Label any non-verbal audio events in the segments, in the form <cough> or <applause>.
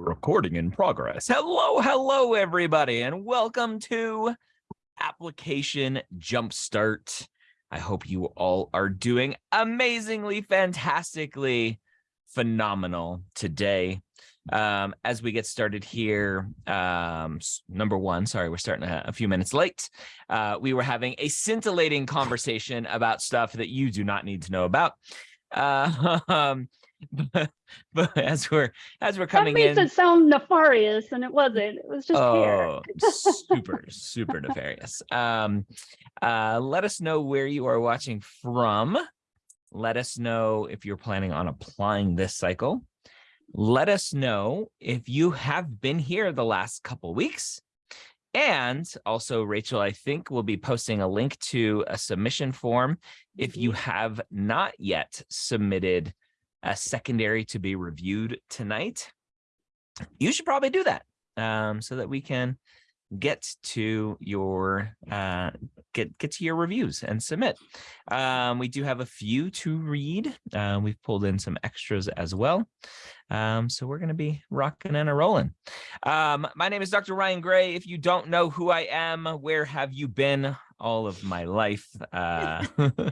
Recording in progress. Hello, hello, everybody, and welcome to Application Jumpstart. I hope you all are doing amazingly, fantastically phenomenal today. Um, as we get started here, um, number one, sorry, we're starting a, a few minutes late. Uh, we were having a scintillating conversation about stuff that you do not need to know about. Uh, <laughs> um, <laughs> but, but as we're as we're coming that makes in, it sound nefarious, and it wasn't. It was just oh, super, super nefarious. Um, uh, let us know where you are watching from. Let us know if you're planning on applying this cycle. Let us know if you have been here the last couple weeks. And also, Rachel, I think we'll be posting a link to a submission form. If you have not yet submitted a secondary to be reviewed tonight, you should probably do that um, so that we can get to your uh, get get to your reviews and submit. Um, we do have a few to read. Uh, we've pulled in some extras as well. Um, so we're going to be rocking and a rolling. Um, my name is Dr. Ryan Gray. If you don't know who I am, where have you been all of my life? Uh, <laughs>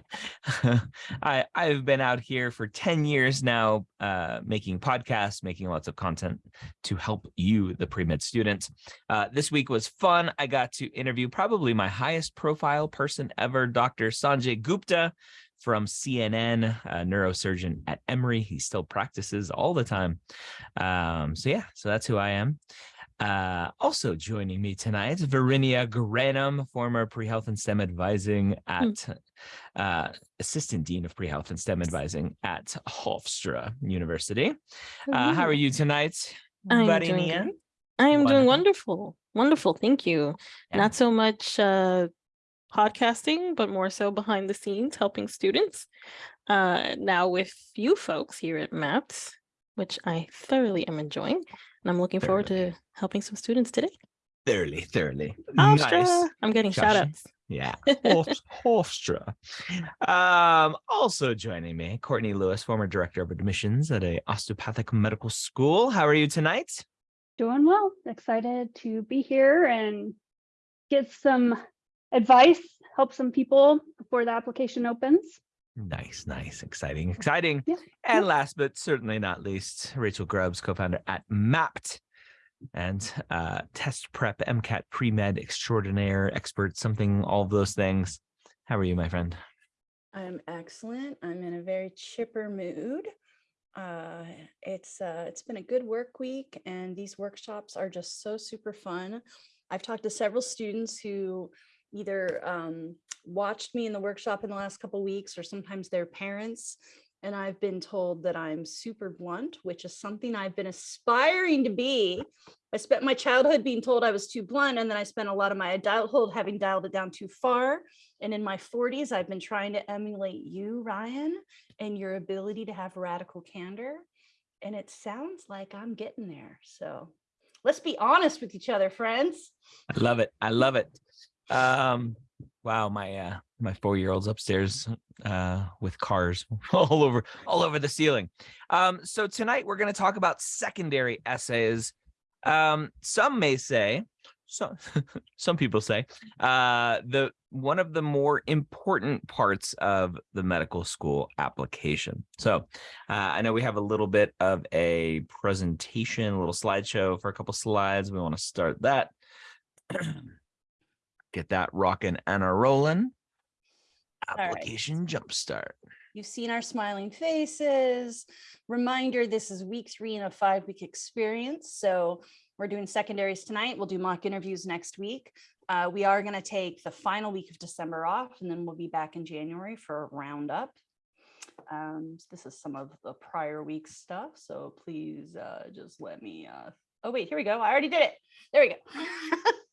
<laughs> I, I've been out here for 10 years now, uh, making podcasts, making lots of content to help you, the pre-med student. Uh, this week was fun. I got to interview probably my highest profile person ever, Dr. Sanjay Gupta from CNN, a neurosurgeon at Emory. He still practices all the time. Um, so yeah, so that's who I am. Uh, also joining me tonight, Verinia Granum, former pre-health and STEM advising at uh, assistant dean of pre-health and STEM advising at Hofstra University. Uh, how are you tonight, I'm doing. I am doing Wonderful. wonderful. Wonderful. Thank you. Yeah. Not so much uh, podcasting, but more so behind the scenes, helping students. Uh, now with you folks here at MAPS, which I thoroughly am enjoying. And I'm looking forward to helping some students today. Thoroughly, thoroughly. Hofstra. Nice. I'm getting Josh. shout outs. Yeah, Hof- <laughs> Hofstra. Um, also joining me, Courtney Lewis, former director of admissions at a osteopathic medical school. How are you tonight? Doing well. Excited to be here and get some advice, help some people before the application opens. Nice, nice, exciting, exciting. Yeah, And last but certainly not least, Rachel Grubbs, co-founder at Mappd and uh, test prep, MCAT pre-med extraordinaire expert, something, all of those things. How are you, my friend? I'm excellent. I'm in a very chipper mood. Uh, it's uh, it's been a good work week, and these workshops are just so super fun. I've talked to several students who either um, watched me in the workshop in the last couple weeks, or sometimes their parents. And I've been told that I'm super blunt, which is something I've been aspiring to be. I spent my childhood being told I was too blunt, and then I spent a lot of my adulthood having dialed it down too far. And in my 40s, I've been trying to emulate you, Ryan, and your ability to have radical candor. And it sounds like I'm getting there. So let's be honest with each other, friends. I love it. I love it. Um, wow, my uh my four-year-old's upstairs uh with cars <laughs> all over all over the ceiling. Um, so tonight we're gonna talk about secondary essays. Um, some may say, some <laughs> some people say, uh the one of the more important parts of the medical school application. So uh, I know we have a little bit of a presentation, a little slideshow for a couple slides. We want to start that <clears throat> get that rocking and a rolling. right. Application jumpstart. You've seen our smiling faces. Reminder, this is week three in a five week experience. So we're doing secondaries tonight. We'll do mock interviews next week. Uh, we are going to take the final week of December off and then we'll be back in January for a roundup. Um, this is some of the prior week stuff. So please uh, just let me. Uh, oh, wait, here we go. I already did it. There we go. <laughs>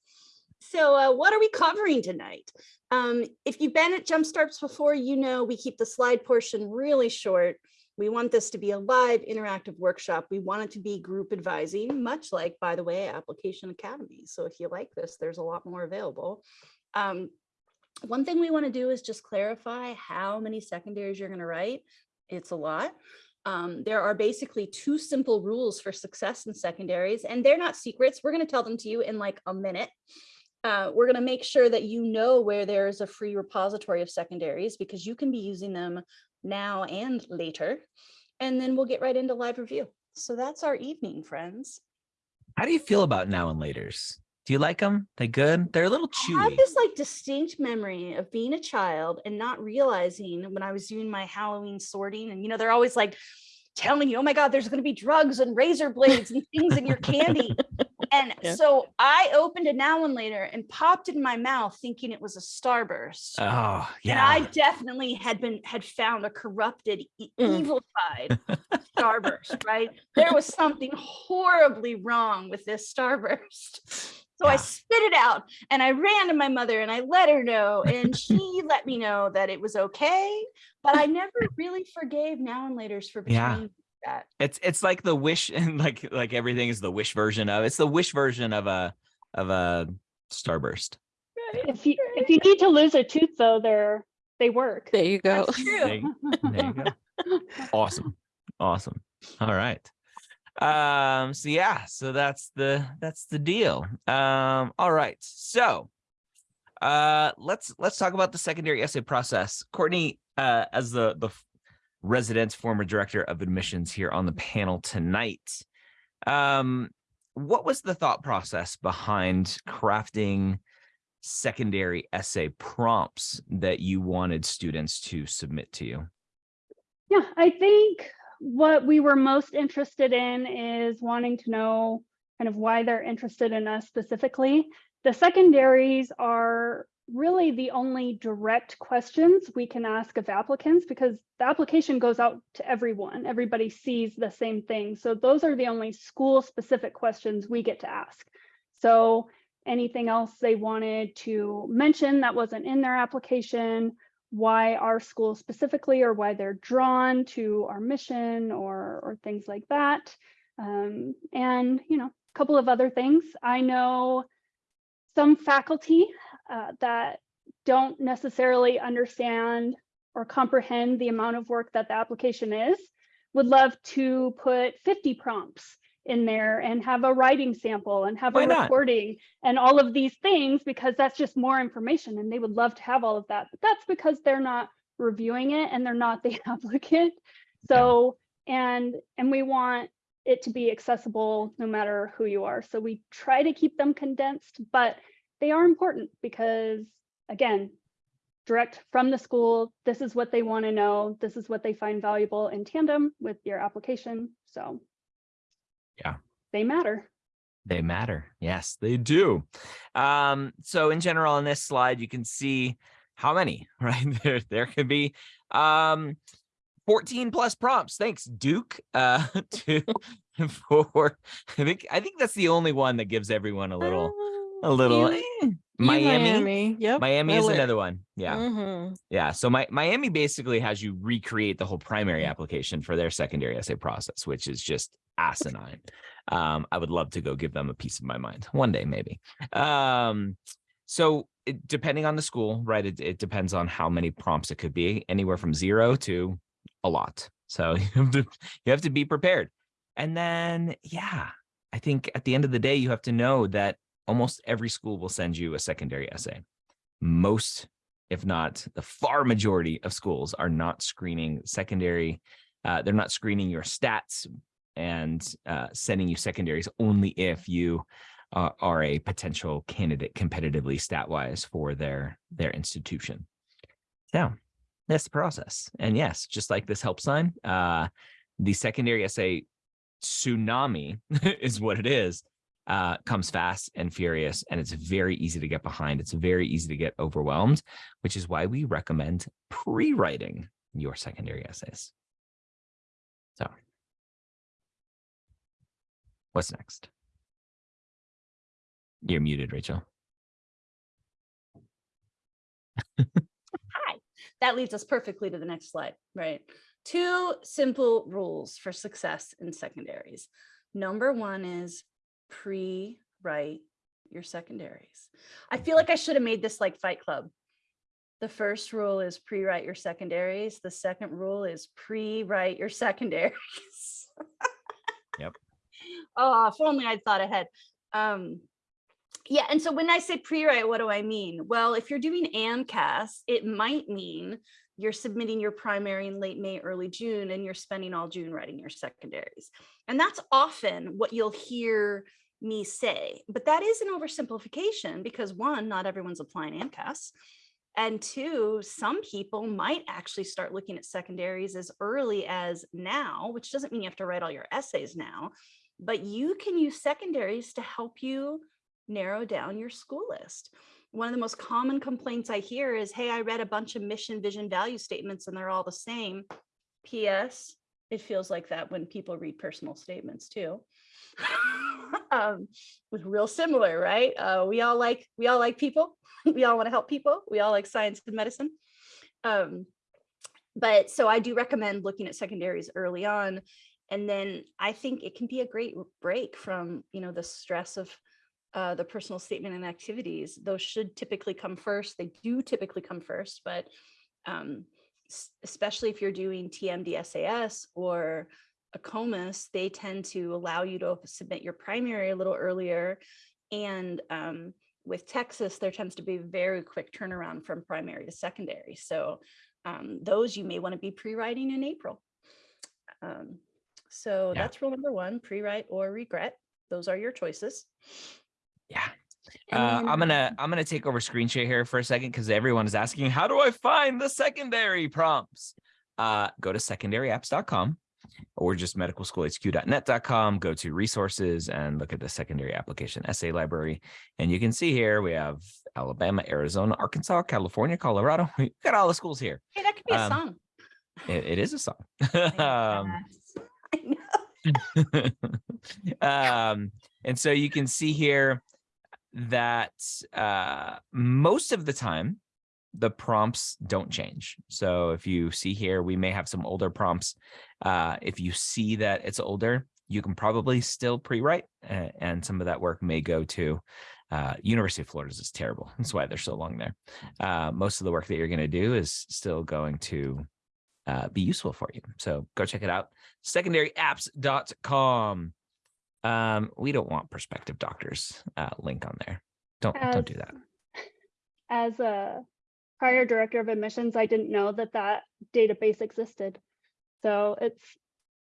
so, uh, what are we covering tonight? Um, if you've been at Jumpstarts before, you know we keep the slide portion really short. We want this to be a live interactive workshop. We want it to be group advising, much like, by the way, Application Academy. So if you like this, there's a lot more available. Um, one thing we want to do is just clarify how many secondaries you're going to write. It's a lot. Um, there are basically two simple rules for success in secondaries, and they're not secrets. We're going to tell them to you in like a minute. Uh, we're going to make sure that you know where there is a free repository of secondaries because you can be using them now and later. And then we'll get right into live review. So that's our evening, friends. How do you feel about now and laters? Do you like them? They good? They're a little chewy. I have this like distinct memory of being a child and not realizing when I was doing my Halloween sorting and you know, they're always like telling you, oh my God, there's going to be drugs and razor blades and things in your candy. <laughs> And Yeah. so I opened it now and later and popped it in my mouth thinking it was a starburst. Oh, And I definitely had been had found a corrupted, e- Mm. evil side <laughs> starburst, right? There was something horribly wrong with this starburst. So I spit it out and I ran to my mother and I let her know, and she <laughs> let me know that it was okay. But I never really forgave now and later's for Yeah. betraying me that. It's it's like the wish <laughs> and like like everything is the wish version of it's the wish version of a of a starburst. If you if you need to lose a tooth though, they're they work. There you go. That's true. There you- There you go. <laughs> Awesome. Awesome. All right. Um, so yeah, so that's the that's the deal. Um, all right. So uh let's let's talk about the secondary essay process. Courtney, uh, as the the f- resident former director of admissions here on the panel tonight. Um, what was the thought process behind crafting secondary essay prompts that you wanted students to submit to you? Yeah, I think what we were most interested in is wanting to know kind of why they're interested in us specifically. The secondaries are really the only direct questions we can ask of applicants because the application goes out to everyone. Everybody sees the same thing. So those are the only school specific questions we get to ask. So anything else they wanted to mention that wasn't in their application, why our school specifically or why they're drawn to our mission or or things like that um, and you know a couple of other things i know some faculty uh, that don't necessarily understand or comprehend the amount of work that the application is would love to put 50 prompts in there and have a writing sample and have Why a not? recording and all of these things because that's just more information and they would love to have all of that. But that's because they're not reviewing it and they're not the <laughs> applicant. So, and, and we want it to be accessible no matter who you are. So we try to keep them condensed, but they are important because again, direct from the school, this is what they want to know. This is what they find valuable in tandem with your application. So Yeah. they matter. They matter. Yes, they do. Um, so in general, on this slide, you can see how many, <laughs> right? There, there could be um 14 plus prompts. Thanks, Duke. Uh <laughs> to for I think I think that's the only one that gives everyone a little a little eh. Miami. Miami. Yep. Miami is another one. Yeah. Mhm. Yeah. So my Miami basically has you recreate the whole primary application for their secondary essay process, which is just asinine. Um, I would love to go give them a piece of my mind one day, maybe. Um, so it, depending on the school, right? It, it depends on how many prompts it could be, anywhere from zero to a lot. So <laughs> you have to you have to be prepared. And then, yeah, I think at the end of the day, you have to know that almost every school will send you a secondary essay. Most if not the far majority of schools are not screening secondary uh, they're not screening your stats and uh, sending you secondaries only if you uh, are a potential candidate competitively stat wise for their their institution. So that's the process. And yes just like this help sign uh, the secondary essay tsunami <laughs> is what it is uh, comes fast and furious, and it's very easy to get behind. It's very easy to get overwhelmed, which is why we recommend pre-writing your secondary essays. So, what's next? You're muted, Rachel. Hi. That leads us perfectly to the next slide, right? Two simple rules for success in secondaries. Number one is pre-write your secondaries. I feel like I should have made this like Fight Club. The first rule is pre-write your secondaries. The second rule is pre-write your secondaries. Yep. <laughs> Oh, if only I'd thought ahead. Um, yeah, and so when I say pre-write, what do I mean? Well, if you're doing AMCAS, it might mean you're submitting your primary in late May, early June, and you're spending all June writing your secondaries. And that's often what you'll hear me say, but that is an oversimplification because one, not everyone's applying AMCAS. And two, some people might actually start looking at secondaries as early as now, which doesn't mean you have to write all your essays now, but you can use secondaries to help you narrow down your school list. One of the most common complaints I hear is, hey, I read a bunch of mission, vision, value statements and they're all the same. P.S. It feels like that when people read personal statements too. <laughs> um, was real similar, right? Uh, we all like we all like people. <laughs> we all want to help people. We all like science and medicine. Um, but so I do recommend looking at secondaries early on. And then I think it can be a great break from, you know, the stress of uh, the personal statement and activities. Those should typically come first. They do typically come first, but um, especially if you're doing TMDSAS or AACOMAS, they tend to allow you to submit your primary a little earlier. And um, with Texas, there tends to be very quick turnaround from primary to secondary. So um, those you may want to be pre-writing in April. Um, so Yeah. that's rule number one, pre-write or regret. Those are your choices. Yeah. Uh, then, I'm gonna I'm gonna take over screen share here for a second because everyone is asking, how do I find the secondary prompts? Uh, go to secondaryapps.com or just medicalschoolhq.net.com. Go to resources and look at the secondary application essay library. And you can see here we have Alabama, Arizona, Arkansas, California, Colorado. <laughs> We've got all the schools here. Hey, that could be a um, song. It- it is a song. um, Yes. <laughs> I know. <laughs> um, and so you can see here that uh, most of the time the prompts don't change. So if you see here, we may have some older prompts. Uh, if you see that it's older, you can probably still pre-write uh, and some of that work may go to uh, University of Florida's is terrible. That's why they're so long there. Uh, most of the work that you're going to do is still going to uh, be useful for you. So go check it out. Secondaryapps.com. Um, we don't want prospective doctors uh, link on there. Don't don't do that. <laughs> As a prior director of admissions, I didn't know that that database existed. So it's,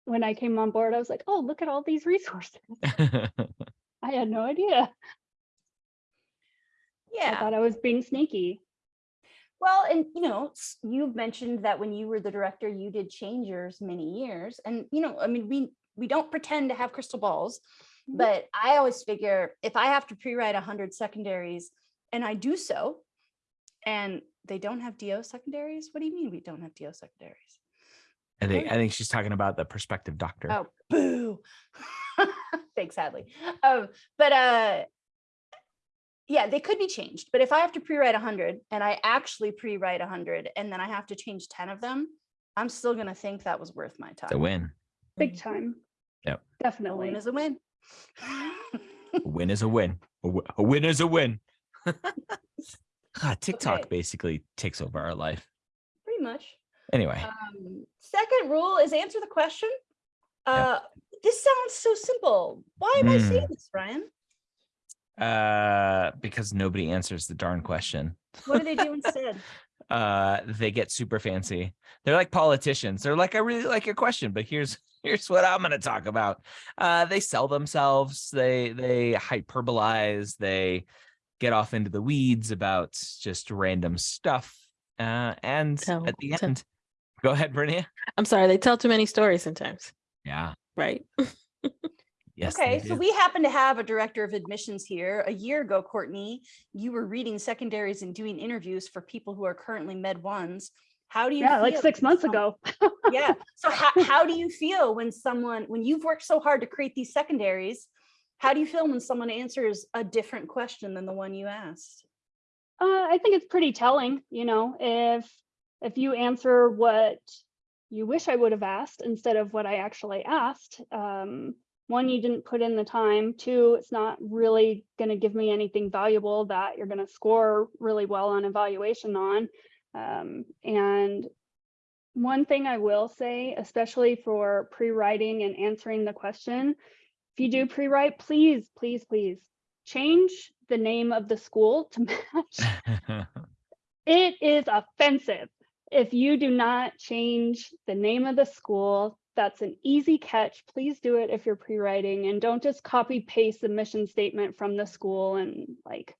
when I came on board, I was like, oh, look at all these resources. <laughs> I had no idea. Yeah. I thought I was being sneaky. Well, and you know, you've mentioned that when you were the director, you did change yours many years. And you know, I mean, we we don't pretend to have crystal balls, Mhm. but I always figure if I have to pre-write 100 secondaries and I do so, and they don't have DO secondaries, what do you mean we don't have DO secondaries? I think I think she's talking about the prospective doctor. Oh, boo. <laughs> Thanks, Hadley. Um, but uh, yeah, they could be changed. But if I have to pre-write 100 and I actually pre-write 100 and then I have to change 10 of them, I'm still going to think that was worth my time. The win. Big time. Yep. A win is a win. A win is a win. A, a win is a win. God, TikTok Okay. basically takes over our life. Pretty much. Anyway, Um, second rule is answer the question. Yeah. Uh, this sounds so simple. Why am I saying this, Ryan? uh, because nobody answers the darn question. What do they do <laughs> instead? uh they get super fancy they're like politicians they're like i really like your question but here's <laughs> here's what i'm going to talk about uh they sell themselves they they hyperbolize they get off into the weeds about just random stuff uh and Tell- at the tell- end go ahead Brinia. I'm sorry, they tell too many stories sometimes, yeah right? yes okay, so we happen to have a director of admissions here. A year ago, Courtney, you were reading secondaries and doing interviews for people who are currently med ones. How do you Yeah, like six months some- ago. yeah. So <laughs> how, how do you feel when someone when you've worked so hard to create these secondaries? How do you feel when someone answers a different question than the one you asked? Uh, I think it's pretty telling, you know, if if you answer what you wish I would have asked instead of what I actually asked, um, one, you didn't put in the time. Two, it's not really going to give me anything valuable that you're going to score really well on evaluation on. Um, and one thing I will say, especially for pre-writing and answering the question, if you do pre-write, please, please, please change the name of the school to match. <laughs> It is offensive. If you do not change the name of the school, that's an easy catch. Please do it if you're pre-writing and don't just copy paste the mission statement from the school and like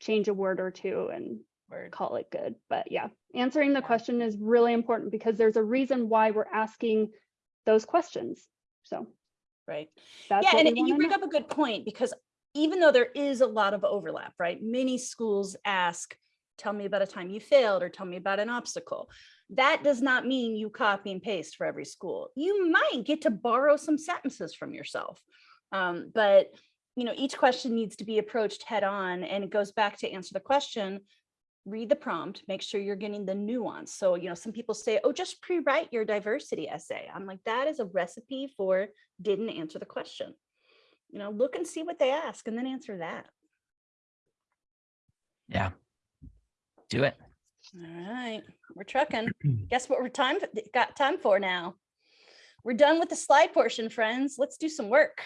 change a word or two and Word. call it good. But yeah, answering the question is really important because there's a reason why we're asking those questions. So Right. that's Yeah, and and you bring know. up a good point because even though there is a lot of overlap, right? Many schools ask, tell me about a time you failed or tell me about an obstacle. That does not mean you copy and paste for every school. You might get to borrow some sentences from yourself. Um, but you know, each question needs to be approached head on and it goes back to answer the question. Read the prompt, make sure you're getting the nuance. So, you know, some people say, oh, just pre-write your diversity essay. I'm like, that is a recipe for didn't answer the question you know, look and see what they ask and then answer that. yeah. Do it. All right, we're trucking. Guess what we're time got time for now? We're done with the slide portion, friends. Let's do some work.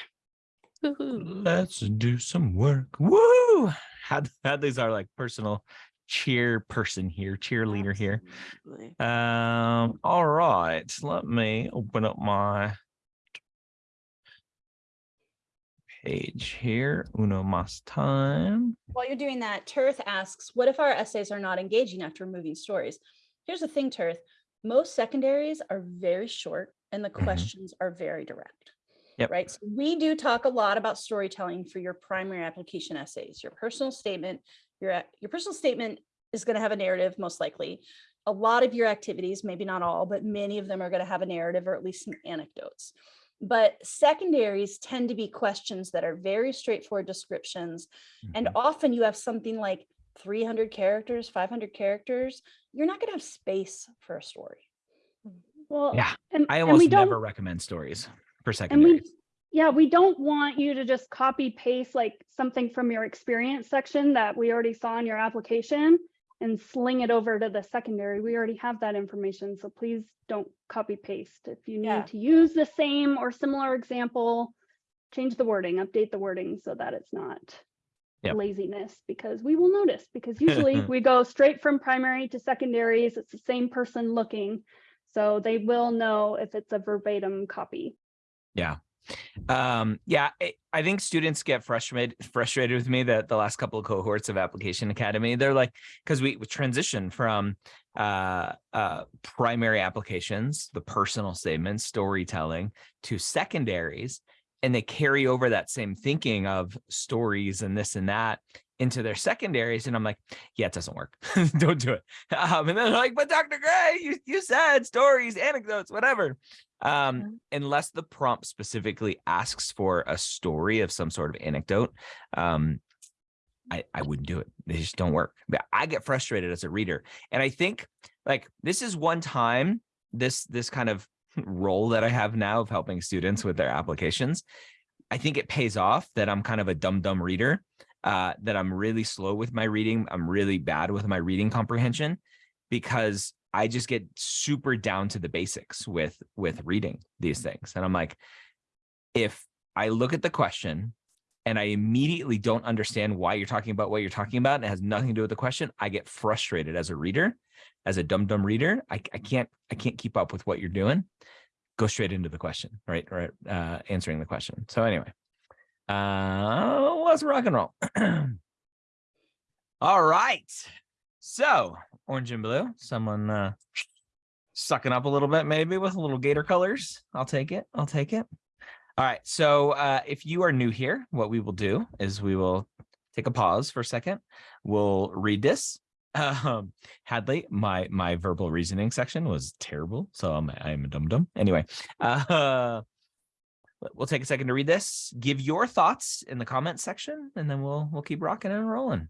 Let's do some work. Woo! Had these are like personal cheer person here, cheerleader here. Um, all right. Let me open up my page here. Uno mas time. While you're doing that, Tirth asks, what if our essays are not engaging after moving stories? Here's the thing, Tirth. Most secondaries are very short and the Mhm. questions are very direct. Yep. Right. So we do talk a lot about storytelling for your primary application essays, your personal statement, your, your personal statement is going to have a narrative, most likely. A lot of your activities, maybe not all, but many of them are going to have a narrative or at least some anecdotes. But secondaries tend to be questions that are very straightforward descriptions. And Mhm. often you have something like 300 characters, 500 characters. You're not going to have space for a story. Well, Yeah, and, I and we almost don't, never recommend stories for and we, yeah, we don't want you to just copy paste like something from your experience section that we already saw in your application and sling it over to the secondary. We already have that information, so please don't copy paste. If you Yeah. need to use the same or similar example, change the wording, update the wording so that it's not Yep. laziness because we will notice because usually <laughs> we go straight from primary to secondaries. It's the same person looking. So they will know if it's a verbatim copy. Yeah. Um, yeah, I, I think students get frustrated frustrated with me that the last couple of cohorts of Application Academy, they're like, because we, we transition from uh, uh, primary applications, the personal statements, storytelling, to secondaries, and they carry over that same thinking of stories and this and that into their secondaries. And I'm like, yeah, it doesn't work. <laughs> Don't do it. Um, and they're like, but Dr. Gray, you, you said stories, anecdotes, whatever. Um, unless the prompt specifically asks for a story of some sort of anecdote, um, I, I wouldn't do it. They just don't work. I get frustrated as a reader. And I think like this is one time this this kind of <laughs> role that I have now of helping students with their applications. I think it pays off that I'm kind of a dumb dumb reader, uh, that I'm really slow with my reading. I'm really bad with my reading comprehension because I just get super down to the basics with with reading these things. And I'm like, if I look at the question and I immediately don't understand why you're talking about what you're talking about, and it has nothing to do with the question, I get frustrated as a reader, as a dumb dumb reader. I, I can't I can't keep up with what you're doing. Go straight into the question, right? Right, uh, answering the question. So anyway, uh, let's rock and roll. <clears throat> All right. So orange and blue, someone uh, sucking up a little bit, maybe with a little gator colors. I'll take it. I'll take it. All right. So uh, if you are new here, what we will do is we will take a pause for a second. We'll read this. <laughs> Um, Hadley, my my verbal reasoning section was terrible, so I'm I'm a dum dum. Anyway, <laughs> uh, we'll take a second to read this. Give your thoughts in the comments section, and then we'll we'll keep rocking and rolling.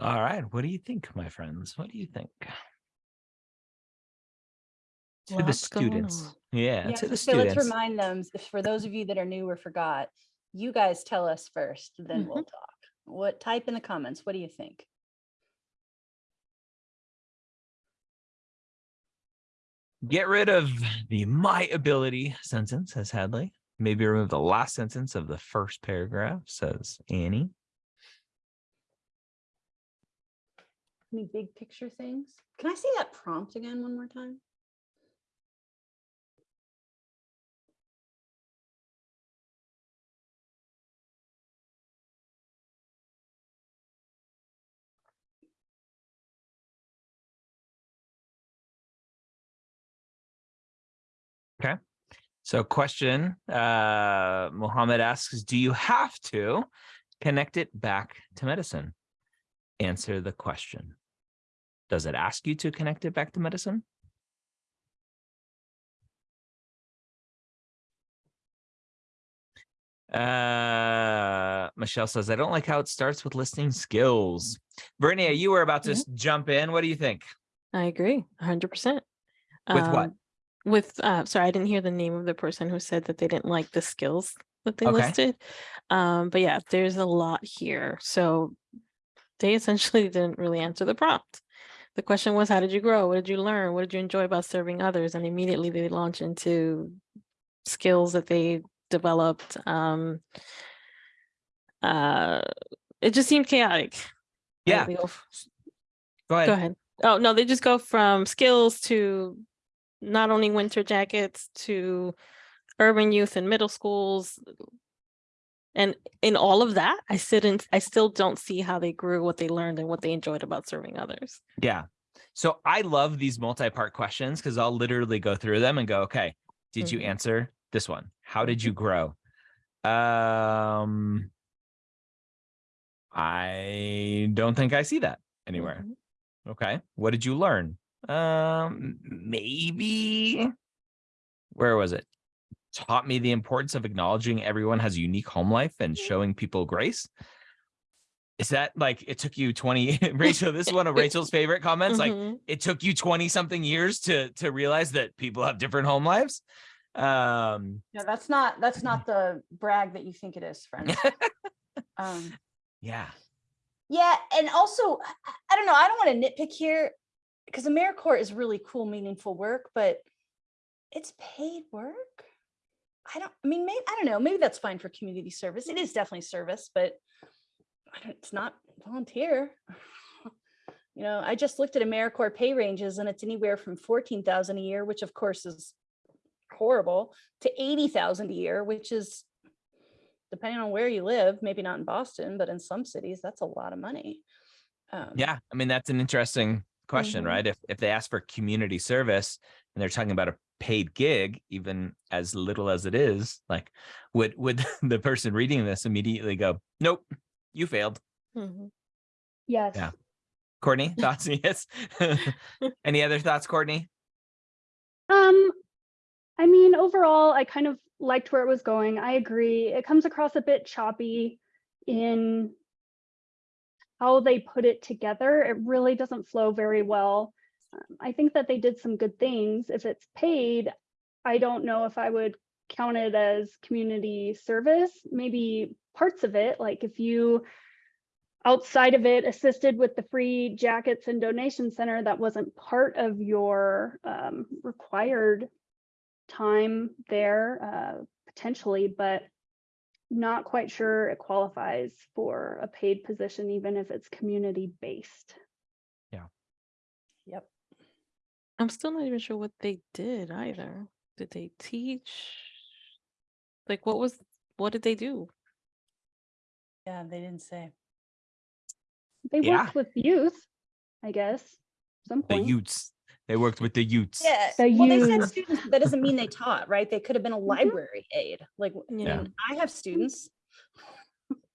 All right. What do you think, my friends? What do you think? To the Lots going students. Yeah, Yeah, to the so let's remind them, for those of you that are new or forgot, you guys tell us first, then we'll mm-hmm. talk. What, type in the comments, what do you think? Get rid of the my ability sentence, says Hadley. Maybe remove the last sentence of the first paragraph, says Annie. Any big picture things? Can I see that prompt again one more time? Okay. So question, uh, Mohammed asks, do you have to connect it back to medicine? Answer the question. Does it ask you to connect it back to medicine? Uh, Michelle says, I don't like how it starts with listing skills. Brittany, you were about to Yeah. jump in. What do you think? I agree, hundred percent. With what? With, uh, sorry, I didn't hear the name of the person who said that they didn't like the skills that they Okay. listed. Um, but yeah, there's a lot here. So they essentially didn't really answer the prompt. The question was, how did you grow? What did you learn? What did you enjoy about serving others? And immediately they launch into skills that they developed. Um, uh, it just seemed chaotic. Yeah, go go ahead. Go ahead. Oh, no, they just go from skills to not only winter jackets to urban youth and middle schools. And in all of that, I sit in, I still don't see how they grew what they learned and what they enjoyed about serving others. Yeah. So I love these multi-part questions because I'll literally go through them and go, okay, did you Mhm. answer this one? How did you grow? Um, I don't think I see that anywhere. Mhm. Okay. What did you learn? Um, maybe. Where was it? Taught me the importance of acknowledging everyone has a unique home life and showing people grace. Is that like it took you 20 <laughs> Rachel? This is one of Rachel's <laughs> favorite comments. Like Mhm. it took you 20 something years to to realize that people have different home lives. Um, No, that's not, that's not the brag that you think it is, friend. <laughs> Um, yeah. Yeah, and also, I- I don't know, I don't want to nitpick here because AmeriCorps is really cool, meaningful work, but it's paid work. I don't, I mean, maybe, I don't know, maybe that's fine for community service. It is definitely service, but I don't, it's not volunteer. <laughs> You know, I just looked at AmeriCorps pay ranges and it's anywhere from 14,000 a year, which of course is horrible, to 80,000 a year, which is depending on where you live, maybe not in Boston, but in some cities, that's a lot of money. Um, Yeah. I mean, that's an interesting question, Mhm. right? If if they ask for community service and they're talking about a paid gig, even as little as it is, like would would <laughs> the person reading this immediately go, Nope, you failed. Mhm. Yes. Yeah. Courtney, <laughs> thoughts? <laughs> yes. Any other thoughts, Courtney? Um, I mean, overall, I kind of liked where it was going. I agree. It comes across a bit choppy in how they put it together. It really doesn't flow very well. Um, I think that they did some good things. If it's paid, I don't know if I would count it as community service. Maybe parts of it, like if you outside of it assisted with the free jackets and donation center that wasn't part of your um, required time there uh, potentially but not quite sure it qualifies for a paid position even if it's community based Yeah. Yep. I'm still not even sure what they did either. Did they teach? Like, what was, what did they do? Yeah, they didn't say. they Yeah. worked with youth i guess at some The point Utes. They worked with the Utes. Yeah, The well, they said students, but that doesn't mean they taught, right? They could have been a Mhm. library aide, like, I Yeah. mean, I have students.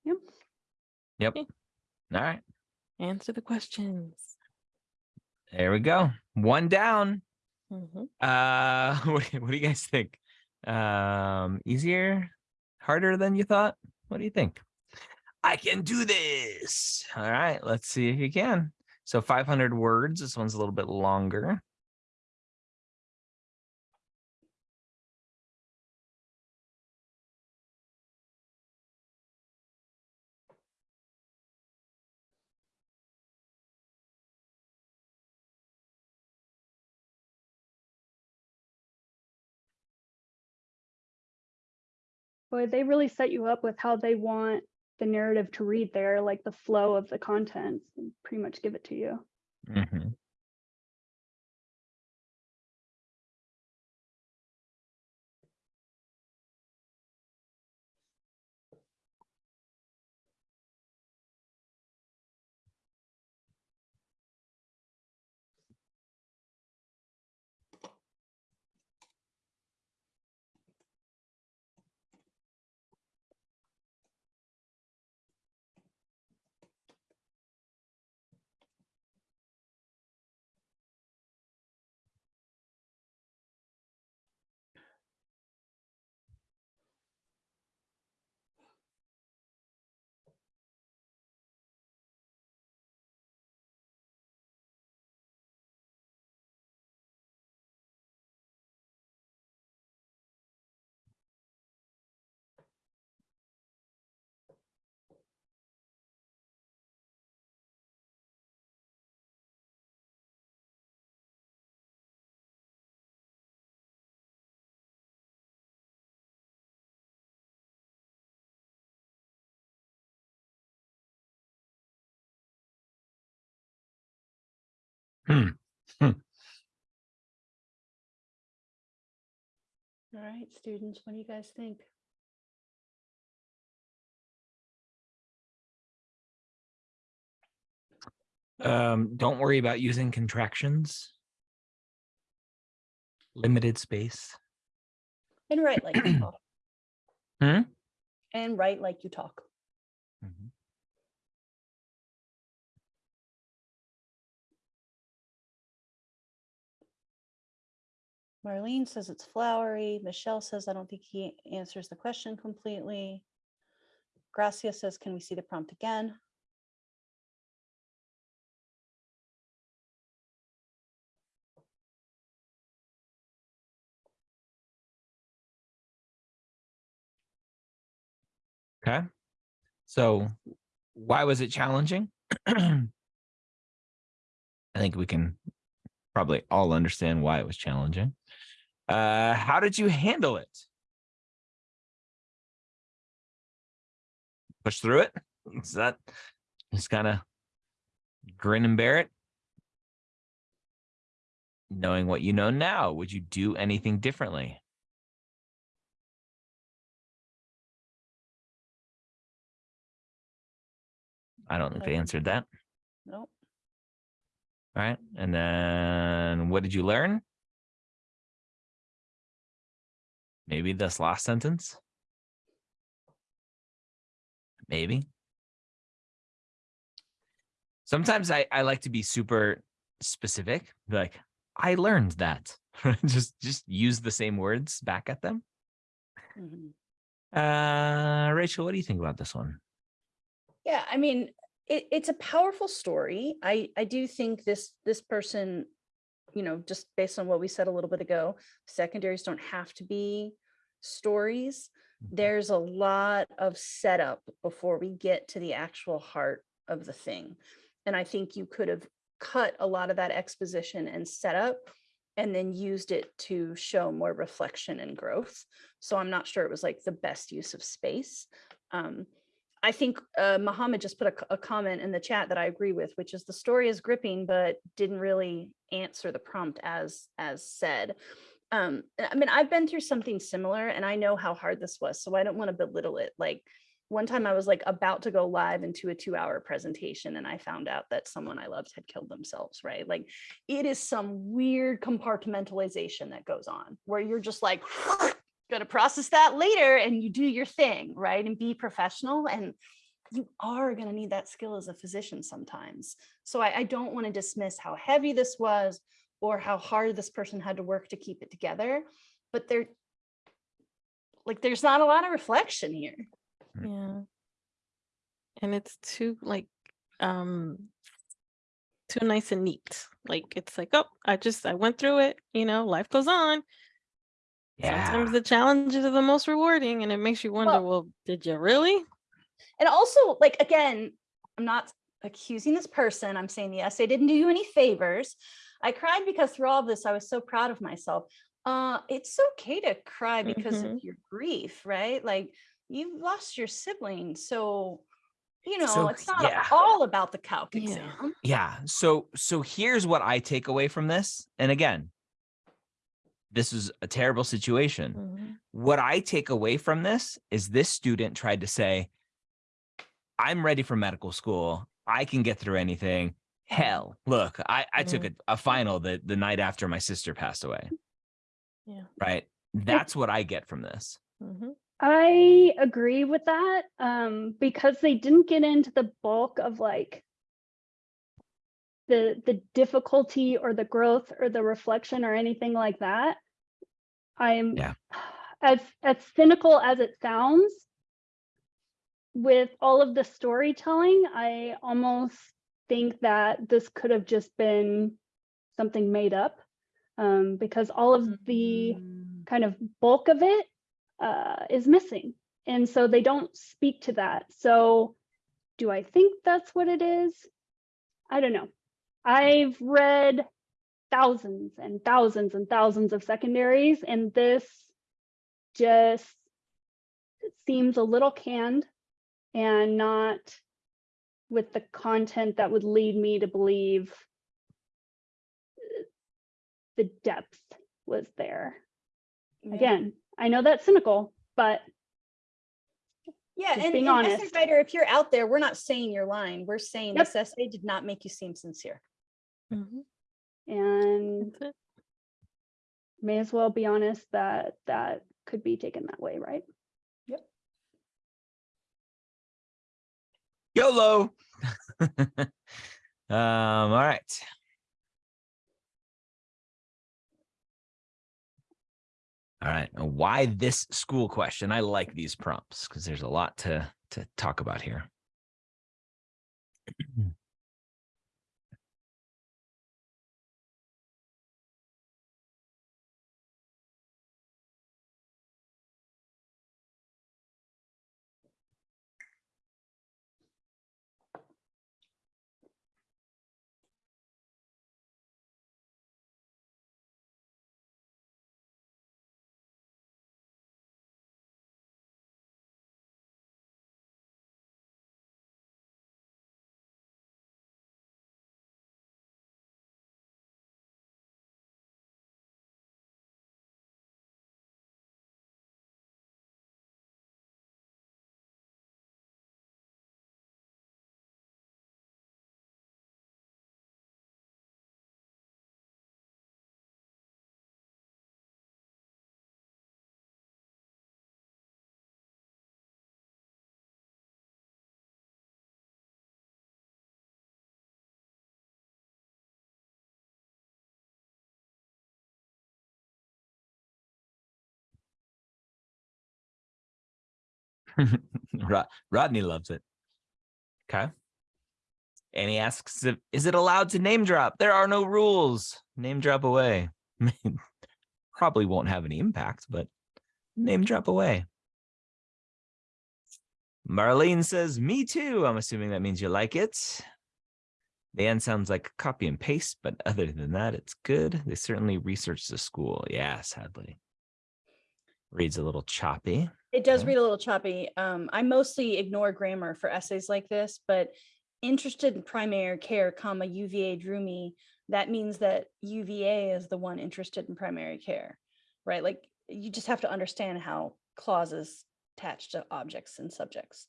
Yep. Yep. All right. Answer the questions. There we go. One down. Mhm. Uh <laughs> what, do you- what do you guys think? Um easier, harder than you thought? What do you think? I can do this. All right, let's see if you can. So 500 words. This one's a little bit longer. They really set you up with how they want the narrative to read there, like the flow of the contents, and pretty much give it to you. Mm-hmm. Mhm. All right, students, what do you guys think? Um, don't worry about using contractions. Limited space. And write like you <clears throat> talk. Hmm? And write like you talk. Marlene says it's flowery. Michelle says, I don't think he answers the question completely. Gracia says, can we see the prompt again? Okay. So why was it challenging? I think we can probably all understand why it was challenging. Uh, how did you handle it? Push through it? Is that just kind of grin and bear it? Knowing what you know now, would you do anything differently? I don't think they answered that. Nope. All right. And then what did you learn? Maybe this last sentence. Maybe. Sometimes I, I like to be super specific, like, I learned that. <laughs> just just use the same words back at them. Mhm. Uh Rachel, what do you think about this one? Yeah, I mean, it, it's a powerful story. I, I do think this, this person, you know, just based on what we said a little bit ago, secondaries don't have to be stories. There's a lot of setup before we get to the actual heart of the thing. And I think you could have cut a lot of that exposition and setup and then used it to show more reflection and growth. So I'm not sure it was like the best use of space. Um, I think uh, Muhammad just put a comment in the chat that I agree with, which is the story is gripping, but didn't really answer the prompt as as said. Um, I mean, I've been through something similar, and I know how hard this was, so I don't want to belittle it. Like one time, I was like about to go live into a two-hour presentation, and I found out that someone I loved had killed themselves. Right? Like it is some weird compartmentalization that goes on, where you're just like going to process that later and you do your thing, right? And be professional. And you are going to need that skill as a physician sometimes. So I, I don't want to dismiss how heavy this was or how hard this person had to work to keep it together. But there, like, there's not a lot of reflection here. Yeah. and it's too like um too nice and neat. Like it's like, oh, I just I went through it, you know, life goes on. Yeah. Sometimes the challenges are the most rewarding and it makes you wonder, Well- well, did you really? And also, like, again, I'm not accusing this person. I'm saying yes, they didn't do you any favors. I cried because through all of this, I was so proud of myself. Uh, it's okay to cry because of your grief, right? Like you've lost your sibling. So, you know, So, it's not yeah. all about the calc Yeah. exam. Yeah. So so here's what I take away from this. And again, this is a terrible situation. Mhm. What I take away from this is this student tried to say, I'm ready for medical school. I can get through anything. Hell, look, I, I took a, a final the, the night after my sister passed away. Yeah. Right. That's what I get from this. Mhm. I agree with that um, because they didn't get into the bulk of like the the difficulty or the growth or the reflection or anything like that. I'm Yeah. as as cynical as it sounds with all of the storytelling, I almost think that this could have just been something made up um, because all of the Mm. kind of bulk of it uh, is missing. And so they don't speak to that. So do I think that's what it is? I don't know. I've read thousands and thousands and thousands of secondaries, and this just seems a little canned and not with the content that would lead me to believe the depth was there Yeah. again, I know that's cynical, but Yeah, and, being and essay honest. writer, if you're out there, we're not saying you're lying. We're saying Yep. this essay did not make you seem sincere. Mhm. And may as well be honest that that could be taken that way, right? Yep. YOLO. <laughs> um, all right. All right. Why this school question? I like these prompts because there's a lot to to talk about here. <clears throat> <laughs> Rod- Rodney loves it. Okay. And he asks, if, is it allowed to name drop? There are no rules. Name drop away. I <laughs> mean, Probably won't have any impact, but name drop away. Marlene says, me too. I'm assuming that means you like it. The end sounds like copy and paste, but other than that, it's good. They certainly researched the school. Yeah, sadly. Reads a little choppy. It does read a little choppy. Um, I mostly ignore grammar for essays like this, but interested in primary care, comma, UVA drew me. That means that UVA is the one interested in primary care, right? Like you just have to understand how clauses attach to objects and subjects.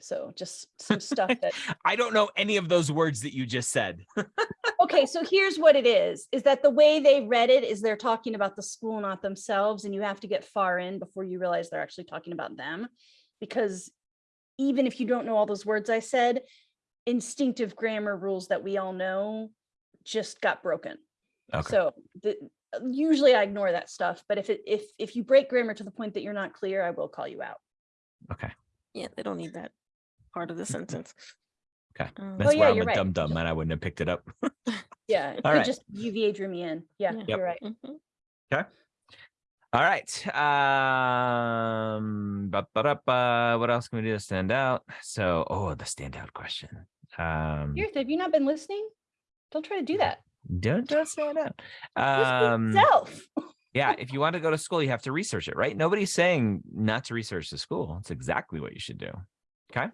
So just some <laughs> stuff that I don't know any of those words that you just said. <laughs> okay so here's what it is is that the way they read it is they're talking about the school not themselves and you have to get far in before you realize they're actually talking about them because even if you don't know all those words i said instinctive grammar rules that we all know just got broken Okay. so the, usually i ignore that stuff but if it if if you break grammar to the point that you're not clear i will call you out Okay. Yeah, they don't need that. part of the <laughs> sentence. Okay, Um, That's yeah, where I'm a right. dumb dum and I wouldn't have picked it up. <laughs> <laughs> Yeah, it All could right. just UVA drew me in. Yeah, Yeah. You're right. mhm. All right. Um, ba- ba- da- ba, what else can we do to stand out? So, oh, the standout question. Um, Here, have you not been listening? Don't try to do that. don't don't stand out. Um, yourself. yeah, <laughs> if you want to go to school, you have to research it, right? Nobody's saying not to research the school. It's exactly what you should do. Okay.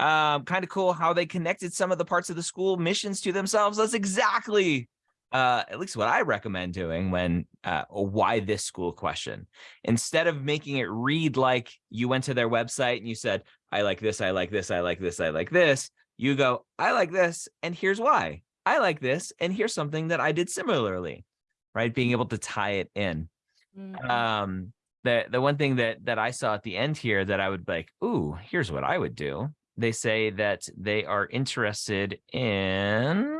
Um, kind of cool how they connected some of the parts of the school missions to themselves. That's exactly uh at least what I recommend doing when uh a why this school question. Instead of making it read like you went to their website and you said, I like this, I like this, I like this, I like this, you go, I like this, and here's why. I like this, and here's something that I did similarly, right? Being able to tie it in Mhm. um the the one thing that that i saw at the end here that i would be like ooh here's what i would do they say that they are interested in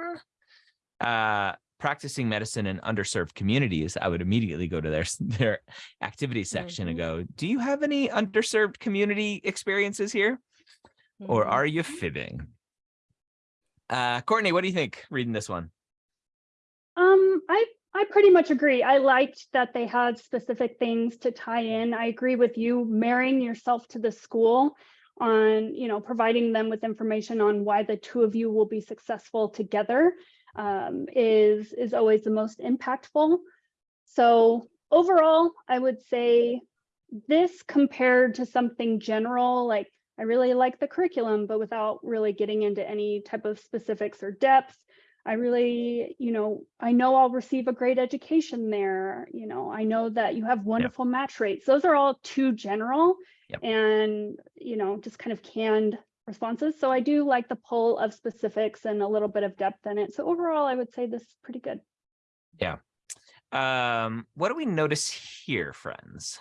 uh practicing medicine in underserved communities i would immediately go to their <laughs> their activity section and go do you have any underserved community experiences here or Mhm. are you fibbing uh courtney what do you think reading this one Um, I, I pretty much agree. I liked that they had specific things to tie in. I agree with you, marrying yourself to the school on, you know, providing them with information on why the two of you will be successful together um, is, is always the most impactful. So overall, I would say this compared to something general, like I really like the curriculum, but without really getting into any type of specifics or depth. I really, you know, I know I'll receive a great education there. You know, I know that you have wonderful match rates. Those are all too general Yep. and, you know, just kind of canned responses. So I do like the pull of specifics and a little bit of depth in it. So overall, I would say this is pretty good. Yeah. Um what do we notice here friends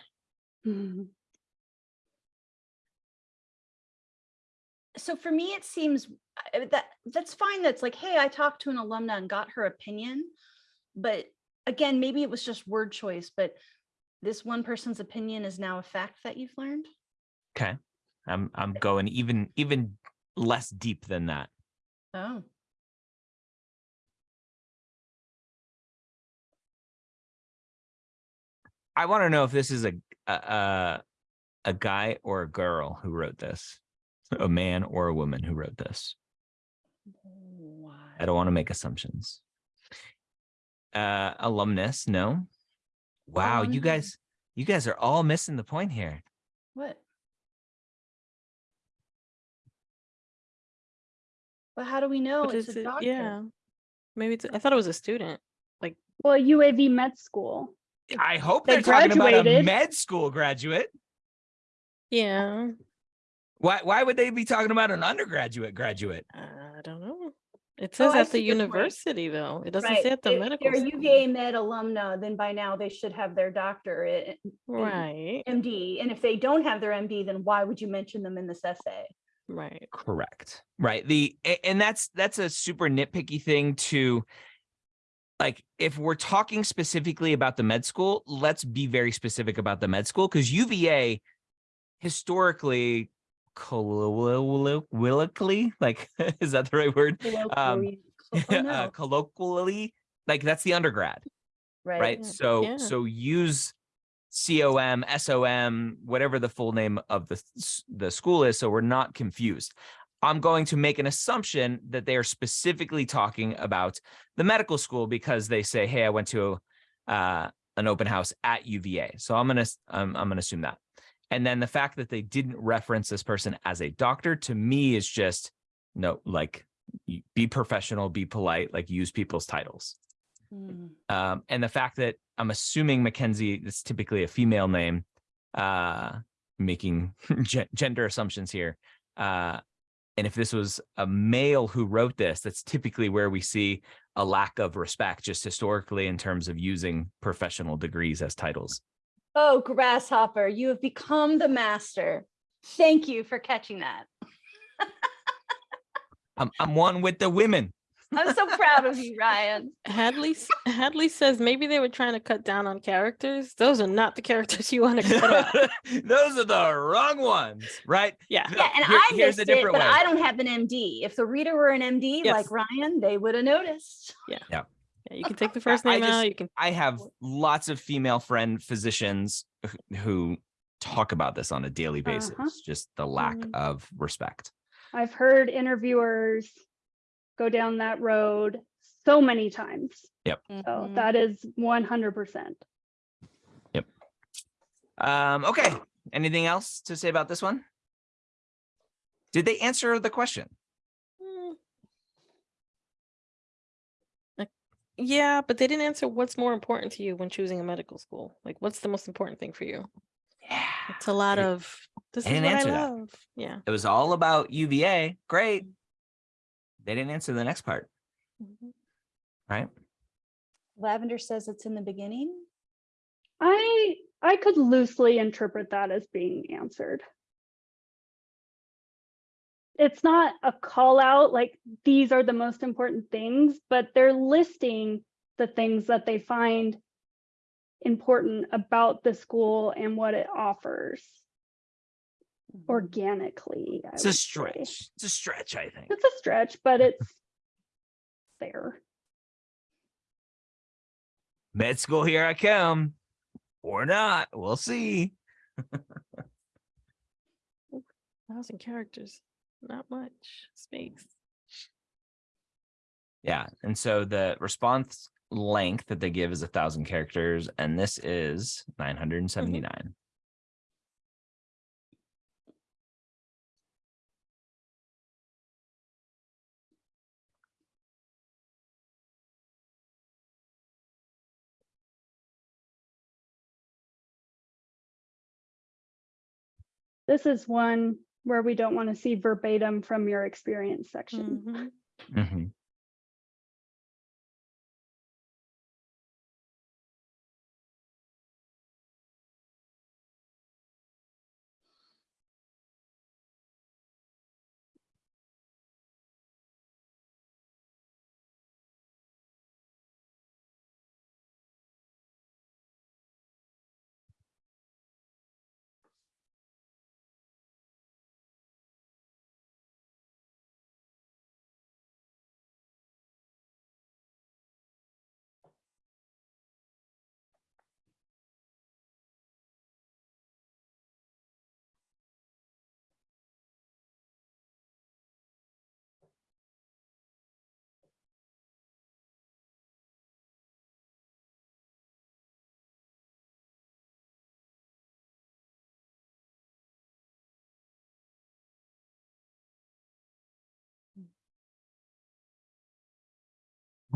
so for me it seems uh, that that's fine that's like hey i talked to an alumna and got her opinion but again maybe it was just word choice but this one person's opinion is now a fact that you've learned Okay. I'm I'm going even even less deep than that. oh I want to know if this is a a a, guy or a girl who wrote this, a man or a woman who wrote this. I don't want to make assumptions. Uh alumnus, no. Wow, you um, guys you guys are all missing the point here. what but how do we know What it's is a it? doctor Yeah. Maybe it's, I thought it was a student. Like, well, UAV Med School. I hope They they're talking about a med school graduate. Yeah. Why why would they be talking about an undergraduate graduate? I don't know. It Oh, says I at the see your point. university though. It doesn't right say at the medical. if medical they're a school. uva med alumna then by now they should have their doctorate Right. md and if they don't have their md then why would you mention them in this essay Right. Correct. Right. The a- and that's that's a super nitpicky thing to like if we're talking specifically about the med school, let's be very specific about the med school because UVA historically colloquially like <laughs> is that the right word? Um, Colloquially- <laughs> oh, uh, colloquially like that's the undergrad, right right? So Yeah. so use COM, SOM, whatever the full name of the the school is, so we're not confused. I'm going to make an assumption that they are specifically talking about the medical school because they say, "Hey, I went to uh, an open house at UVA." So I'm gonna I'm, I'm gonna assume that. And then the fact that they didn't reference this person as a doctor to me is just no, like be professional, be polite, like use people's titles. Mm. Um, and the fact that I'm assuming Mackenzie is typically a female name, uh, making <laughs> gender assumptions here. Uh, and if this was a male who wrote this, that's typically where we see a lack of respect, just historically, in terms of using professional degrees as titles. Oh grasshopper you have become the master thank you for catching that <laughs> I'm, I'm one with the women. I'm so proud of you, Ryan. <laughs> Hadley Hadley says maybe they were trying to cut down on characters. Those are not the characters you want to cut out. <laughs> Those are the wrong ones, right? Yeah. No, Yeah, and here- I here's missed a it, but way. I don't have an MD. If the reader were an MD Yes. like Ryan, they would have noticed. Yeah. Yeah, you can take the first I name out. You can I have lots of female friend physicians who talk about this on a daily basis, Uh-huh. just the lack Mhm. of respect. I've heard interviewers go down that road so many times. Yep. So Mhm. that is one hundred percent. Yep. Um, okay. Anything else to say about this one? Did they answer the question? Mm. Like, Yeah, but they didn't answer what's more important to you when choosing a medical school. Like, what's the most important thing for you? Yeah. It's a lot of this they is didn't what I answer that. love. Yeah. It was all about UVA. Great. They didn't answer the next part, Mhm. right? Lavender says it's in the beginning. I, I could loosely interpret that as being answered. It's not a call out, like these are the most important things, but they're listing the things that they find important about the school and what it offers Mhm. organically. I It's a would say. stretch. It's a stretch, I think. It's a stretch, but it's <laughs> there. Med school, here I come. Or not. We'll see. <laughs> Thousand characters, not much space. Yeah. And so the response length that they give is a thousand characters, and this is 979. Mm-hmm. This is one where we don't want to see verbatim from your experience section. Mhm. Mhm.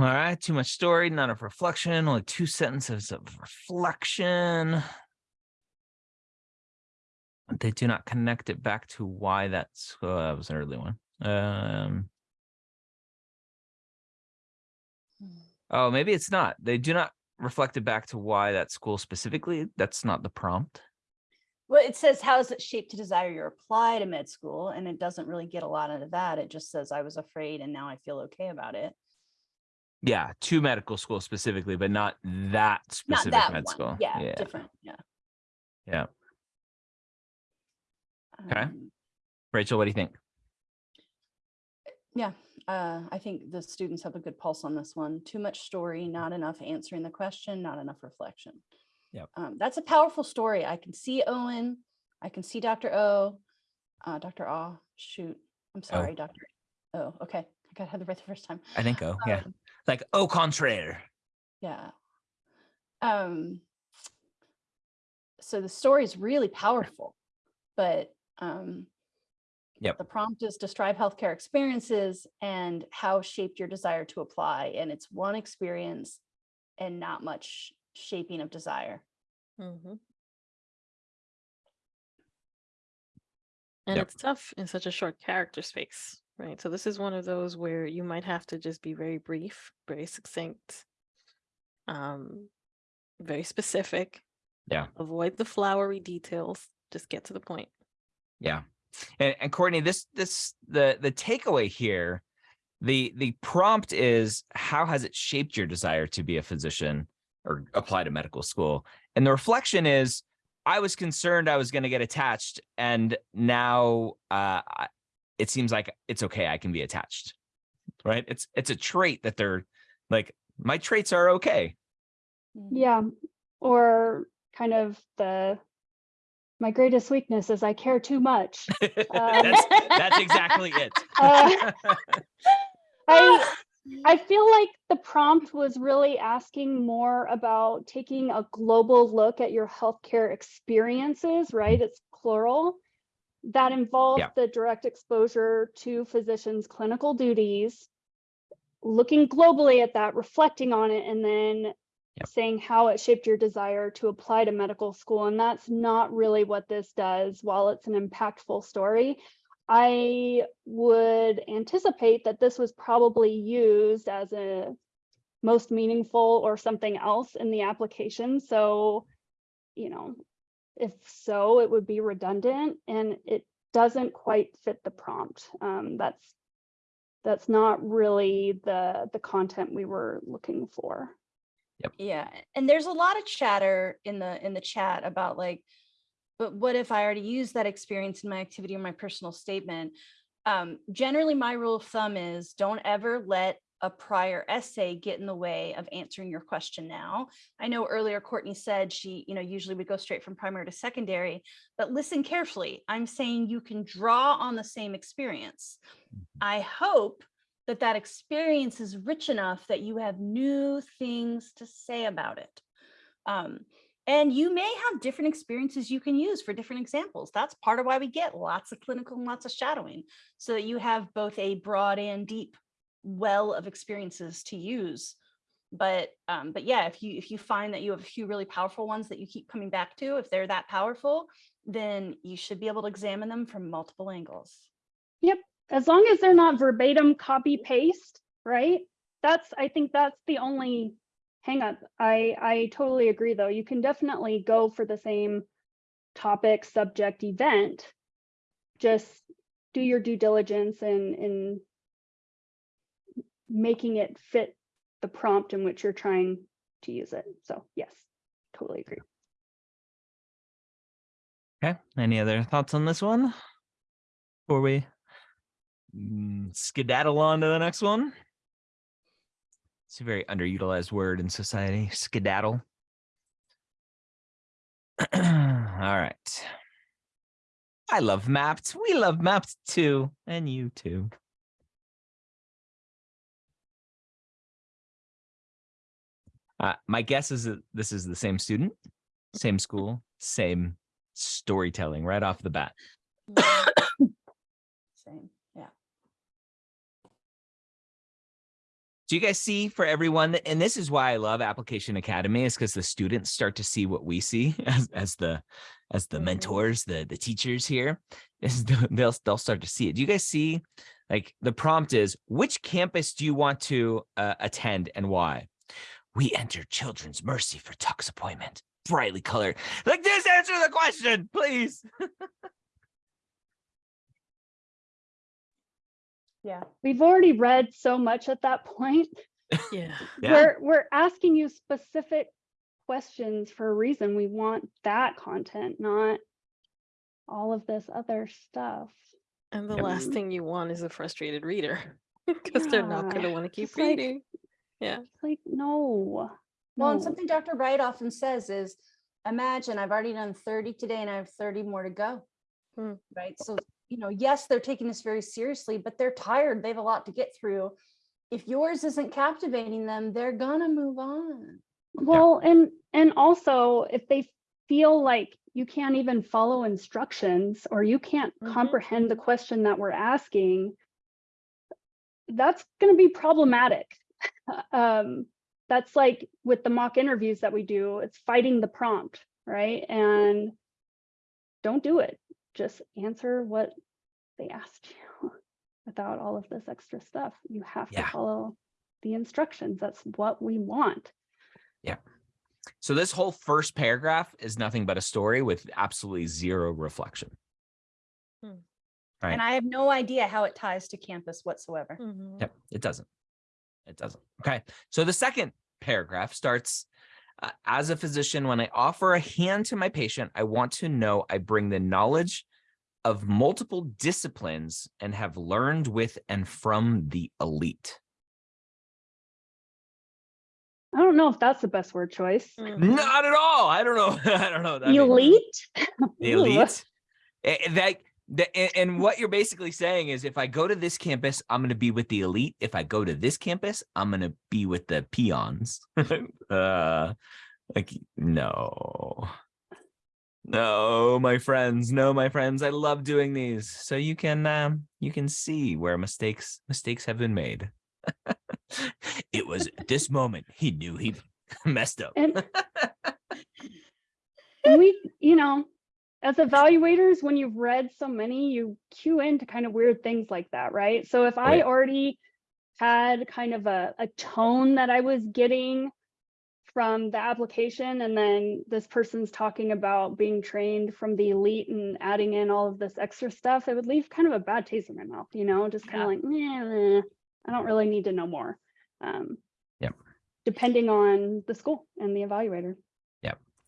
All right, too much story, not of reflection, only two sentences of reflection. They do not connect it back to why that's, oh, that was an early one. Um, oh, maybe it's not. They do not reflect it back to why that school specifically. That's not the prompt. Well, it says, how is it shaped to desire your apply to med school? And it doesn't really get a lot into that. It just says, I was afraid and now I feel okay about it. Yeah, to medical school specifically, but not that Not specific that med one. school. Yeah, different. Yeah. Yeah. Okay. Um, Rachel, what do you think? Yeah, uh, I think the students have a good pulse on this one. Too much story, not enough answering the question, not enough reflection. Yep. Um, that's a powerful story. I can see Owen. I can see Dr. O. Uh, Dr. Ah, shoot. I'm sorry, Dr. Oh, okay. I got it right the first time. I think oh yeah. Like au contraire. Yeah. Um, so the story is really powerful, but um, Yep. the prompt is describe healthcare experiences and how shaped your desire to apply. And it's one experience and not much shaping of desire. Mhm. And Yep. it's tough in such a short character space, right? So this is one of those where you might have to just be very brief, very succinct, um, very specific. Yeah. Avoid the flowery details. Just get to the point. Yeah. And, and Courtney, this this the the takeaway here the the prompt is how has it shaped your desire to be a physician or apply to medical school? And the reflection is I was concerned I was going to get attached and now uh it seems like it's okay I can be attached. Right? It's it's a trait that they're like my traits are okay. Mhm. Yeah, or kind of the, my greatest weakness is I care too much. <laughs> that's that's <laughs> exactly it. Uh, <laughs> I I feel like the prompt was really asking more about taking a global look at your healthcare experiences, right? It's plural. That involve Yeah. the direct exposure to physicians' clinical duties, looking globally at that, reflecting on it, and then Yep. saying how it shaped your desire to apply to medical school. And that's not really what this does. While it's an impactful story, I would anticipate that this was probably used as a most meaningful or something else in the application. So, you know, if so, it would be redundant and it doesn't quite fit the prompt. Um, that's that's not really the the content we were looking for. Yep. Yeah, and there's a lot of chatter in the in the chat about like, but what if I already used that experience in my activity or my personal statement? Um, generally, my rule of thumb is don't ever let a prior essay get in the way of answering your question now. I know earlier Courtney said she, you know, usually would go straight from primary to secondary, but listen carefully. I'm saying you can draw on the same experience. I hope that that experience is rich enough that you have new things to say about it. Um, and you may have different experiences you can use for different examples. That's part of why we get lots of clinical and lots of shadowing, so that you have both a broad and deep well of experiences to use. But um, but yeah, if you if you find that you have a few really powerful ones that you keep coming back to, if they're that powerful, then you should be able to examine them from multiple angles. Yep, as long as they're not verbatim copy paste, right? That's, I think that's the only hang up. I, I totally agree, though. You can definitely go for the same topic, subject, event. Just do your due diligence and in making it fit the prompt in which you're trying to use it. So yes, totally agree. Okay. Any other thoughts on this one? Before we mm, skedaddle on to the next one? It's a very underutilized word in society, skedaddle. <clears throat> All right. I love Mappd. We love Mappd too. And you too. Uh, my guess is that this is the same student, same school, same storytelling right off the bat. Same, yeah. Do you guys see for everyone, that- and this is why I love Application Academy is because the students start to see what we see <laughs> as, as the as the Mhm. mentors, the the teachers here. Is the- they'll they'll start to see it. Do you guys see like the prompt is which campus do you want to uh, attend and why? We enter Children's Mercy for Tuck's appointment. Brightly colored. Like just answer the question, please. <laughs> Yeah. We've already read so much at that point. Yeah. <laughs> Yeah. We're, we're asking you specific questions for a reason. We want that content, not all of this other stuff. And the Yep. last thing you want is a frustrated reader <laughs> because they're not going to want to keep just like- reading. Yeah. It's like, no. Well, and something Dr. Wright often says is, imagine I've already done 30 today and I have 30 more to go. Hmm. Right. So, you know, yes, they're taking this very seriously, but they're tired. They have a lot to get through. If yours isn't captivating them, they're gonna move on. Well, and, and also if they feel like you can't even follow instructions or you can't Mhm. comprehend the question that we're asking, that's going to be problematic. Um, that's like with the mock interviews that we do, it's fighting the prompt, right? And don't do it. Just answer what they asked you <laughs> without all of this extra stuff. You have Yeah. to follow the instructions. That's what we want. Yeah. So this whole first paragraph is nothing but a story with absolutely zero reflection. Hmm. Right. And I have no idea how it ties to campus whatsoever. Mhm. Yep, it doesn't. It doesn't. Okay. So the second paragraph starts uh, as a physician, when I offer a hand to my patient, I want to know I bring the knowledge of multiple disciplines and have learned with and from the elite. I don't know if that's the best word choice. Mhm. Not at all. I don't know. <laughs> I don't know. what that means. Elite? The <laughs> elite. Eh, eh, That, that and- and what you're basically saying is if I go to this campus, I'm going to be with the elite. If I go to this campus, I'm going to be with the peons. <laughs> uh, like, no. No, my friends. No, my friends. I love doing these. So you can um you can see where mistakes mistakes have been made. <laughs> it was at this moment he knew he <laughs> messed up. And we, you know, as evaluators, when you've read so many, you cue into kind of weird things like that, right? So if I already had kind of a, a tone that I was getting from the application, and then this person's talking about being trained from the elite and adding in all of this extra stuff, it would leave kind of a bad taste in my mouth, you know, just kind Yeah. of like, "Nah, nah, I don't really need to know more. Um, Yep. Depending on the school and the evaluator.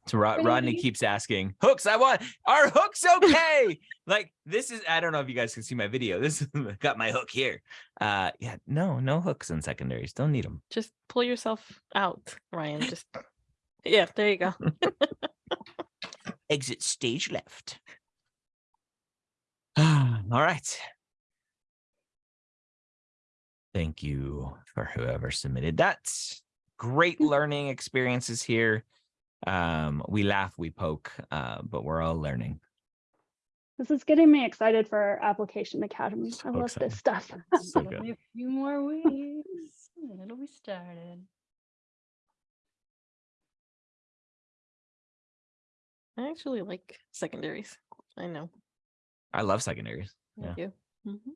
So Rod- Rodney keeps asking, hooks, I want, are hooks okay? <laughs> like this is, I don't know if you guys can see my video. This <laughs> got my hook here. Uh yeah, no, no hooks in secondaries. Don't need them. Just pull yourself out, Ryan. Just yeah, there you go. Exit stage left. <sighs> All right. Thank you for whoever submitted that. Great <laughs> learning experiences here. Um, we laugh, we poke, uh, but we're all learning. This is getting me excited for our application academy. I love excited. this stuff. <laughs> <laughs> So Only good. a few more weeks. and It'll be started. I actually like secondaries. I know. I love secondaries. Thank Yeah. do. Mhm.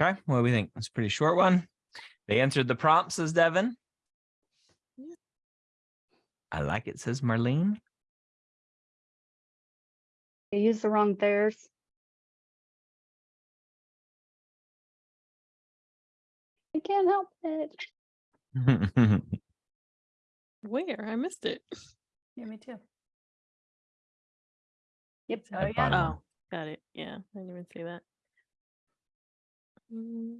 Okay, what do we think? It's a pretty short one. They answered the prompt, says Devin. Yeah. I like it, says Marlene. They used the wrong theirs. I can't help it. <laughs> Where? I missed it. Yeah, me too. Yep. Oh, yeah. Oh, got it. Yeah, I didn't even see that. Mm,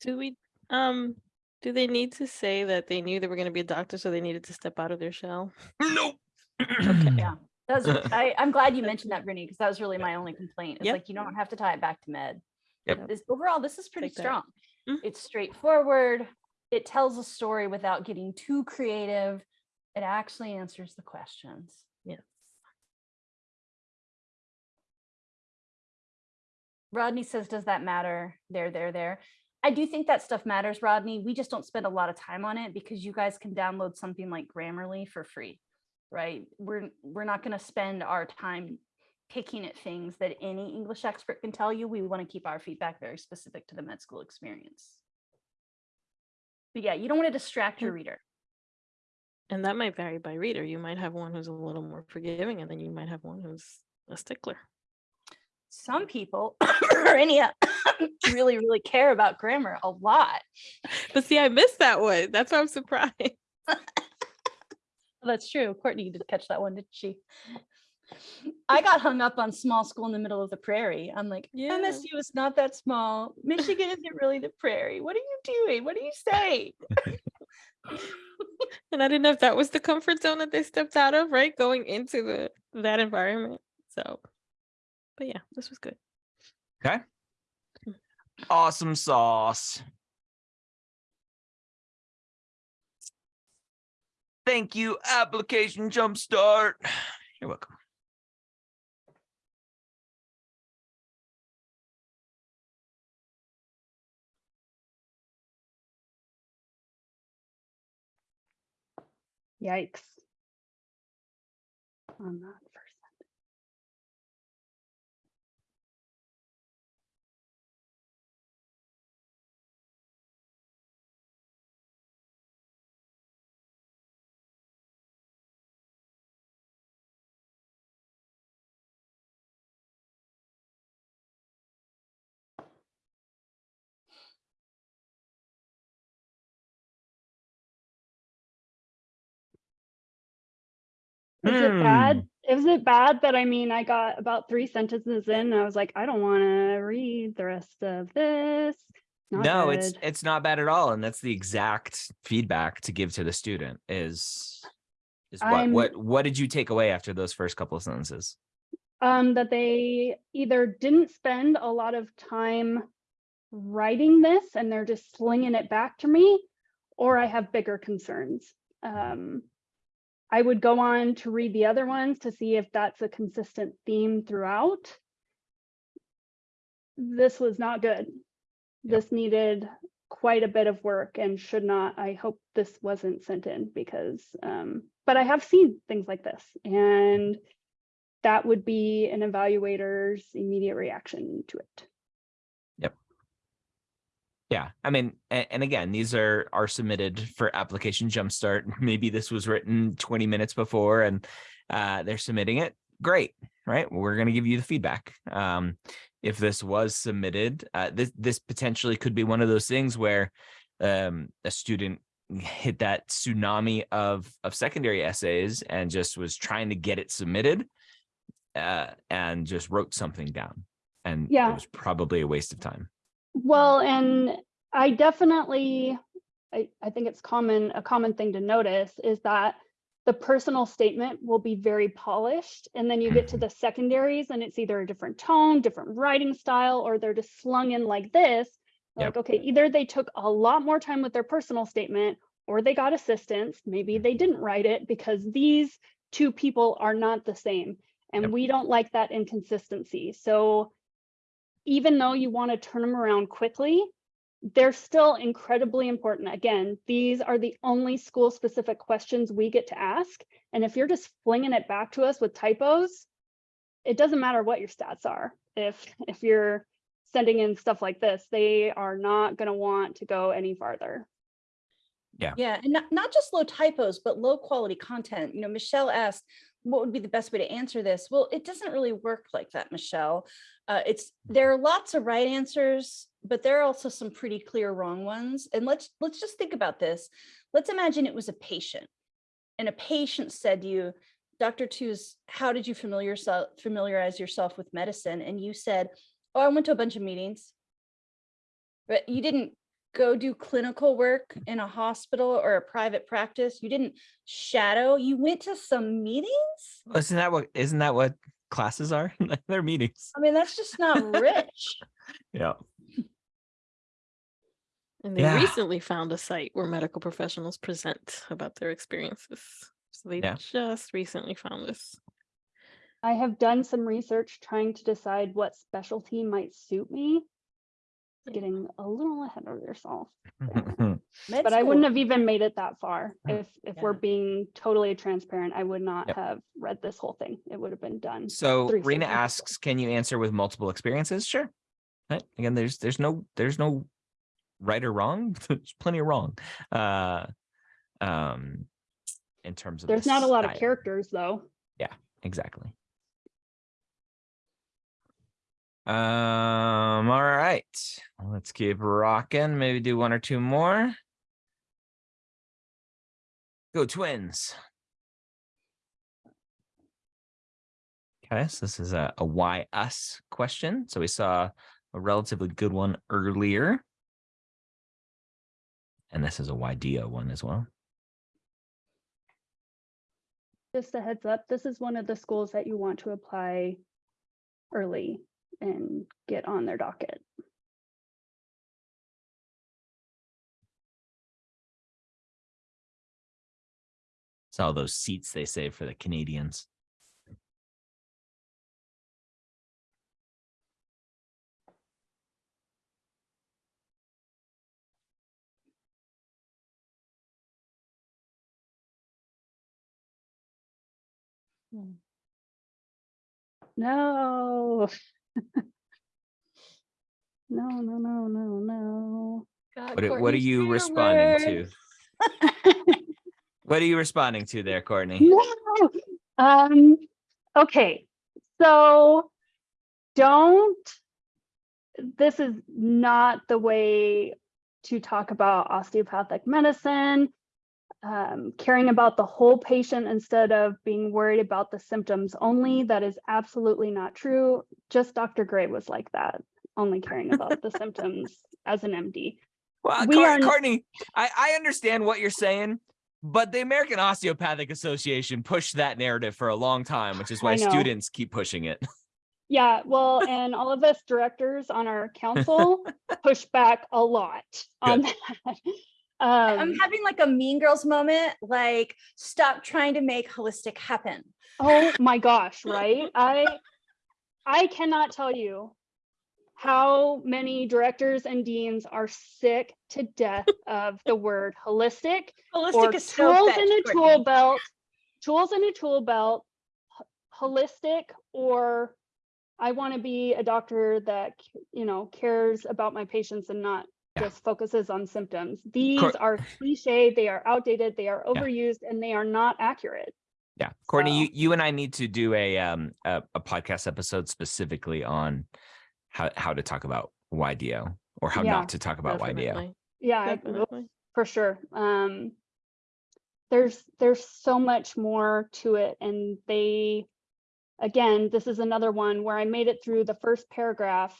Do we, um, do they need to say that they knew they were gonna be a doctor, so they needed to step out of their shell? Nope. <clears throat> Yeah. That's, <laughs> I, I'm glad you mentioned that, Brittany, because that was really my only complaint. It's Yep. like, you don't have to tie it back to med. Yep. This, overall, this is pretty Like strong. Mm. It's straightforward. It tells a story without getting too creative. It actually answers the questions. Yes. Rodney says, does that matter? There, there, there. I do think that stuff matters, Rodney. We just don't spend a lot of time on it because you guys can download something like Grammarly for free, right? We're we're not going to spend our time picking at things that any English expert can tell you. We want to keep our feedback very specific to the med school experience. But yeah, you don't want to distract your reader. And that might vary by reader. You might have one who's a little more forgiving, and then you might have one who's a stickler. Some people <coughs> or any uh, <coughs> really, really care about grammar a lot. But see, I missed that one. That's why I'm surprised. <laughs> That's true. Courtney did catch that one, didn't she? I got hung up on small school in the middle of the prairie. I'm like, Yeah. MSU is not that small. Michigan isn't really the prairie. What are you doing? What are you saying? <laughs> And I didn't know if that was the comfort zone that they stepped out of, right? Going into the that environment. So, but yeah, this was good. Okay. Hmm. Awesome sauce. Thank you, application jumpstart. <sighs> You're welcome. Yikes. On that Is it Hmm. bad? Is it bad that I mean, I got about three sentences in, and I was like, I don't want to read the rest of this. Not no, it's good. it's not bad at all, and that's the exact feedback to give to the student. Is is what I'm- what what did you take away after those first couple of sentences? um, that they either didn't spend a lot of time writing this and they're just slinging it back to me, or I have bigger concerns. Um, I would go on to read the other ones to see if that's a consistent theme throughout. This was not good. Yep. This needed quite a bit of work and should not, I hope this wasn't sent in because, um, but I have seen things like this and that would be an evaluator's immediate reaction to it. Yeah, I mean, and, again, these are are submitted for application jumpstart. <laughs> Maybe this was written 20 minutes before and uh, they're submitting it. Great, right? We're going to give you the feedback. Um, if this was submitted, uh, this this potentially could be one of those things where um, a student hit that tsunami of of secondary essays and just was trying to get it submitted uh, and just wrote something down, and Yeah. it was probably a waste of time. Well, and I definitely, I, I think it's common, a common thing to notice is that the personal statement will be very polished. And then you get to mm-hmm. the secondaries and it's either a different tone, different writing style, or they're just slung in like this. Yep. Like, okay, either they took a lot more time with their personal statement or they got assistance. Maybe mm-hmm. they didn't write it because these two people are not the same. And Yep. we don't like that inconsistency. So even though you want to turn them around quickly, they're still incredibly important. Again, these are the only school specific questions we get to ask. And if you're just flinging it back to us with typos, it doesn't matter what your stats are. If if you're sending in stuff like this, they are not going to want to go any farther. Yeah, Yeah. and not, not just low typos, but low quality content. You know, Michelle asked, what would be the best way to answer this? Well, it doesn't really work like that, Michelle. Uh, it's there are lots of right answers, but there are also some pretty clear wrong ones. And let's let's just think about this. Let's imagine it was a patient, and a patient said to you, Dr. Tooze, how did you familiar familiarize yourself with medicine? And you said, Oh, I went to a bunch of meetings. But you didn't go do clinical work in a hospital or a private practice. You didn't shadow. You went to some meetings. Isn't that what isn't that what classes are? <laughs> They're meetings. I mean, that's just not rich. <laughs> Yeah. And they Yeah. recently found a site where medical professionals present about their experiences. So they Yeah. just recently found this. I have done some research trying to decide what specialty might suit me. Yeah. Getting a little ahead of yourself. <laughs> Med But I wouldn't have even made it that far. Mm. If, if we're being totally transparent, I would not Yep. have read this whole thing. It would have been done. so Three Rena asks, can you answer with multiple experiences? Sure. Right. Again, there's there's no there's no right or wrong. <laughs> There's plenty of wrong. Uh um in terms of There's not a lot of characters though. Yeah, exactly. Um, all right. Let's keep rocking. Maybe do one or two more. Go twins. Okay, so this is a, a why us question. So we saw a relatively good one earlier. And this is a why DO one as well. just a heads up, this is one of the schools that you want to apply early and get on their docket. It's all those seats they save for the Canadians. Hmm. No. <laughs> No, no, no, no, no. What, are- what are you responding to? <laughs> What are you responding to there, Courtney? No. Um, okay, so don't, this is not the way to talk about osteopathic medicine. Um, caring about the whole patient instead of being worried about the symptoms only. That is absolutely not true. Just Dr. Gray was like that, only caring about the symptoms as an MD. Well, We Cour- are n- Courtney, I, I understand what you're saying, but the American Osteopathic Association pushed that narrative for a long time, which is why students keep pushing it. <laughs> Yeah, well, and all of us directors on our council <laughs> push back a lot on that. I'm Um, having like a mean girls moment, like stop trying to make holistic happen. oh my gosh, <laughs> right? I, I cannot tell you how many directors and deans are sick to death of the word holistic Holistic is so tools in a tool belt, tools in a tool belt, holistic, or I want to be a doctor that, you know, cares about my patients and not. Just focuses on symptoms. These Cour- are cliche, they are outdated, they are Yeah. overused, and they are not accurate. Yeah, Courtney, you, So- you and I need to do a um a, a podcast episode specifically on how how to talk about YDO or how Yeah, not to talk about YDO. Yeah, definitely. for sure. Um, there's there's so much more to it, and they, again, this is another one where I made it through the first paragraph,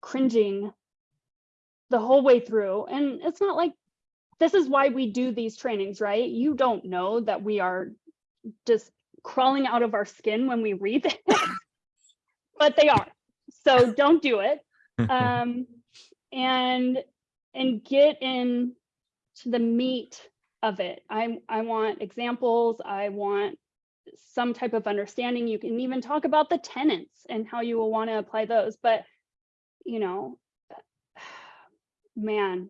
cringing the whole way through, and it's not like this is why we do these trainings, right? You don't know that we are just crawling out of our skin when we read this, <laughs> but they are. So don't do it <laughs> um, and and get in to the meat of it. I I want examples. I want some type of understanding. You can even talk about the tenets and how you will want to apply those. But you know, man,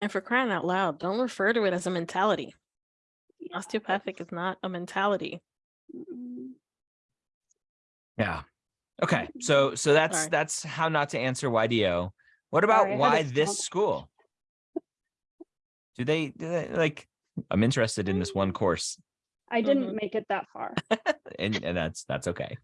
And for crying out loud, don't refer to it as a mentality. yeah, Osteopathic is not a mentality. mm, Yeah. Okay. So so that's Sorry. that's how not to answer YDO. What about Sorry, why this stump. school? <laughs> Do they, do they like I'm interested in this one course I didn't make it that far. <laughs> and, and that's that's okay.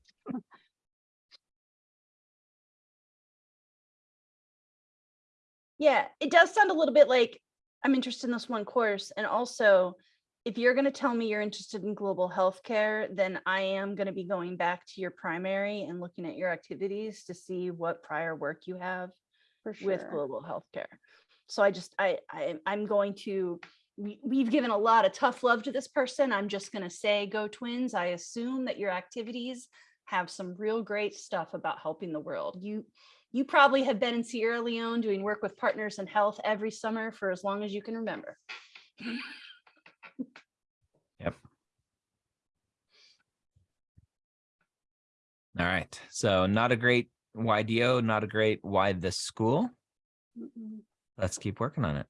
Yeah, it does sound a little bit like I'm interested in this one course. And also, if you're going to tell me you're interested in global healthcare, then I am going to be going back to your primary and looking at your activities to see what prior work you have sure. with global healthcare. So I just, I, I, I'm going to, we, we've given a lot of tough love to this person. I'm just going to say, go twins. I assume that your activities have some real great stuff about helping the world. You, you probably have been in Sierra Leone doing work with partners in health every summer for as long as you can remember. Yep. All right. So not a great YDO, not a great why this school. Let's keep working on it.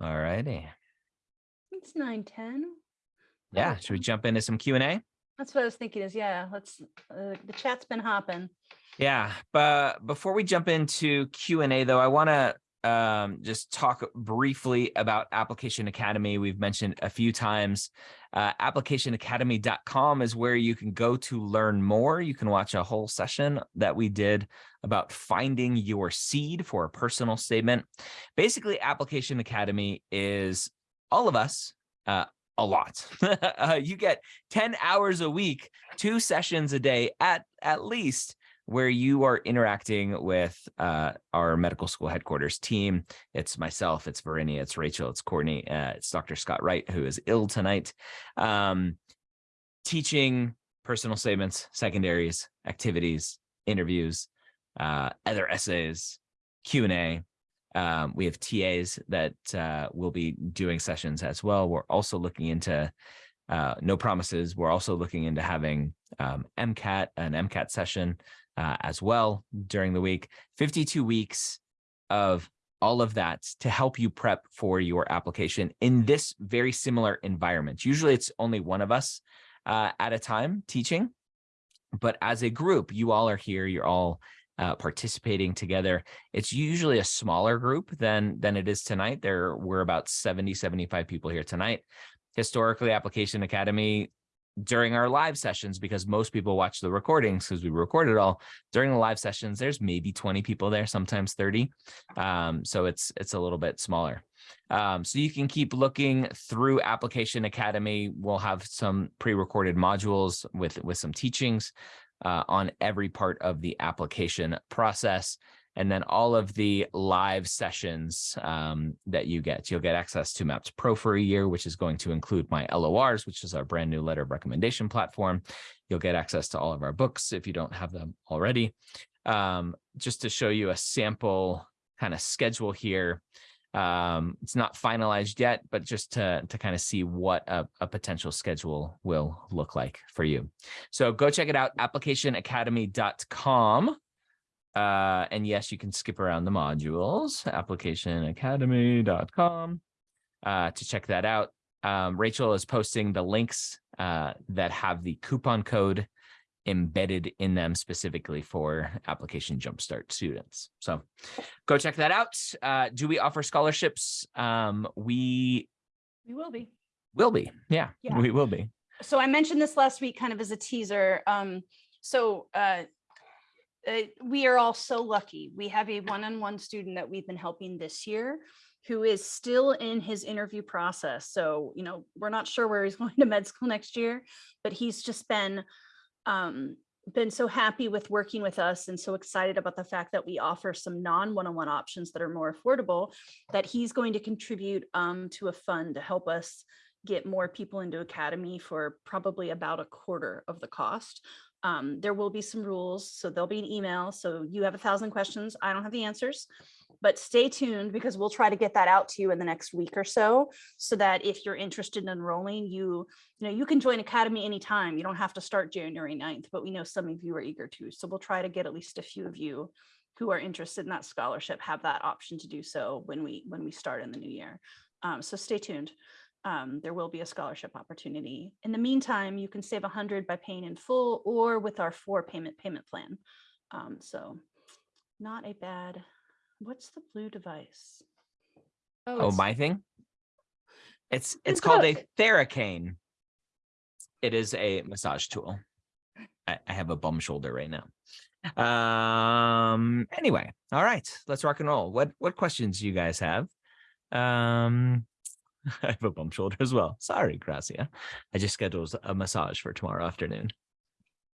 All righty. It's nine, 10. Yeah. Should we jump into some Q and A? That's what I was thinking is, yeah, let's, uh, the chat's been hopping. Yeah, but before we jump into Q and A, though, I want to um, just talk briefly about Application Academy. We've mentioned a few times. Uh, applicationacademy.com is where you can go to learn more. You can watch a whole session that we did about finding your seed for a personal statement. Basically, Application Academy is all of us. Uh, a lot. <laughs> uh, you get 10 hours a week, two sessions a day at at least where you are interacting with uh, our medical school headquarters team. It's myself, it's Verinia, it's Rachel, it's Courtney, uh, it's Dr. Scott Wright, who is ill tonight, um, teaching personal statements, secondaries, activities, interviews, uh, other essays, Q&A. Um, we have TAs that uh, will be doing sessions as well. We're also looking into uh, no promises. We're also looking into having um, MCAT, an MCAT session uh, as well during the week. 52 weeks of all of that to help you prep for your application in this very similar environment. Usually it's only one of us uh, at a time teaching, but as a group, you all are here, you're all uh, participating together. It's usually a smaller group than than it is tonight. There were about 70, 75 people here tonight. Historically, Application Academy during our live sessions, because most people watch the recordings because we record it all during the live sessions, there's maybe 20 people there, sometimes 30. Um, so it's it's a little bit smaller. Um, so you can keep looking through Application Academy. We'll have some pre-recorded modules with, with some teachings uh, on every part of the application process. And then all of the live sessions um, that you get, you'll get access to Mappd Pro for a year, which is going to include my LORs, which is our brand new letter of recommendation platform. You'll get access to all of our books if you don't have them already. Um, just to show you a sample kind of schedule here. Um, it's not finalized yet, but just to, to kind of see what a, a potential schedule will look like for you. So go check it out, applicationacademy.com. Uh, and yes, you can skip around the modules, applicationacademy.com uh, to check that out. Um, Rachel is posting the links uh, that have the coupon code embedded in them specifically for application jumpstart students. So go check that out. Uh, do we offer scholarships? Um, we We will be. will be. Yeah, Yeah. we will be. So I mentioned this last week kind of as a teaser. Um, so uh, uh, we are all so lucky. We have a one-on-one student that we've been helping this year who is still in his interview process. So, you know, we're not sure where he's <laughs> going to med school next year, but he's just been um, been so happy with working with us and so excited about the fact that we offer some non one-on-one options that are more affordable that he's going to contribute um, to a fund to help us get more people into academy for probably about a quarter of the cost. Um, there will be some rules, so there'll be an email. So you have a thousand questions. I don't have the answers, but stay tuned because we'll try to get that out to you in the next week or so, so that if you're interested in enrolling, you, you know, you can join Academy anytime. You don't have to start January 9th, but we know some of you are eager to. So we'll try to get at least a few of you who are interested in that scholarship have that option to do so when we when we start in the new year. Um, so stay tuned um, there will be a scholarship opportunity. In the meantime, you can save 100 by paying in full or with our four payment payment plan. Um, so not a bad, what's the blue device? Oh, it's- my thing? It's it's It's called a- a Theracane. It is a massage tool. I, I have a bum shoulder right now. Um. Anyway, all right, let's rock and roll. What what questions do you guys have? Um, <laughs> I have a bum shoulder as well. Sorry, Gracia. I just scheduled a massage for tomorrow afternoon.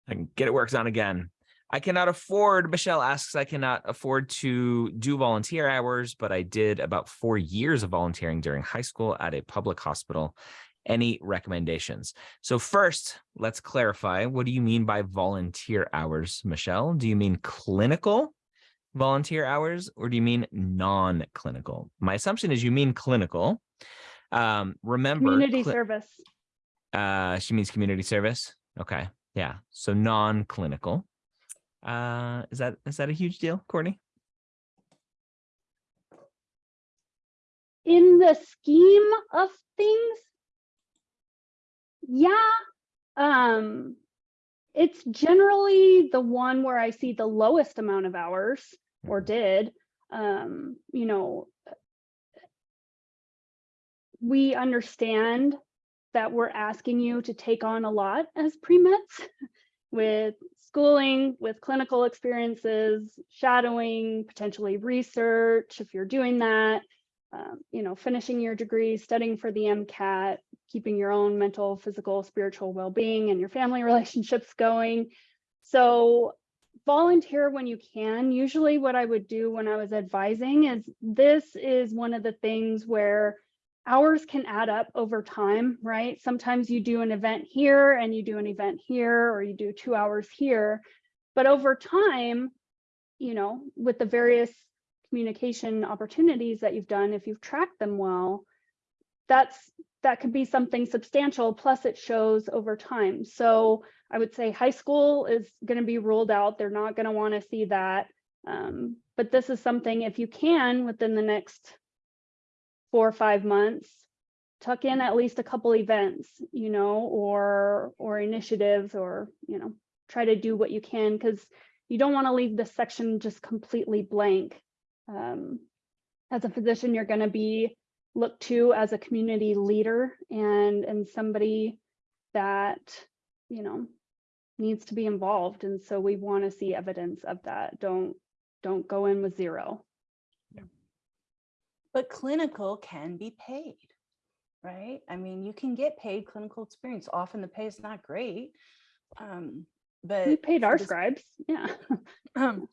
I can get it worked on again. I cannot afford, Michelle asks, I cannot afford to do volunteer hours, but I did about four years of volunteering during high school at a public hospital. Any recommendations? So first, let's clarify, what do you mean by volunteer hours, Michelle? Do you mean clinical volunteer hours or do you mean non-clinical? My assumption is you mean clinical. Um, remember, Community service. uh, she means community service. Okay. Yeah. So non-clinical. Uh, is that is that a huge deal, Courtney? In the scheme of things, yeah, um, it's generally the one where I see the lowest amount of hours or Mhm. did. Um, you know, we understand that we're asking you to take on a lot as pre-meds <laughs> with schooling, with clinical experiences, shadowing, potentially research, if you're doing that, um, you know, finishing your degree, studying for the MCAT, keeping your own mental, physical, spiritual well-being and your family <laughs> relationships going. So volunteer when you can. Usually what I would do when I was advising is this is one of the things where hours can add up over time, right? Sometimes you do an event here and you do an event here, or you do two hours here. But over time, you know, with the various communication opportunities that you've done, if you've tracked them well, that's that could be something substantial, plus it shows over time. So I would say high school is going to be ruled out. They're not going to want to see that. Um, but this is something, if you can, within the next four or five months, tuck in at least a couple events, you know, or or initiatives, or you know, try to do what you can because you don't want to leave this section just completely blank. Um, as a physician, you're going to be looked to as a community leader and and somebody that you know needs to be involved and so we want to see evidence of that don't don't go in with zero But clinical can be paid, right? I mean, you can get paid clinical experience. Often the pay is not great. Um, but we paid our scribes yeah <laughs> Um,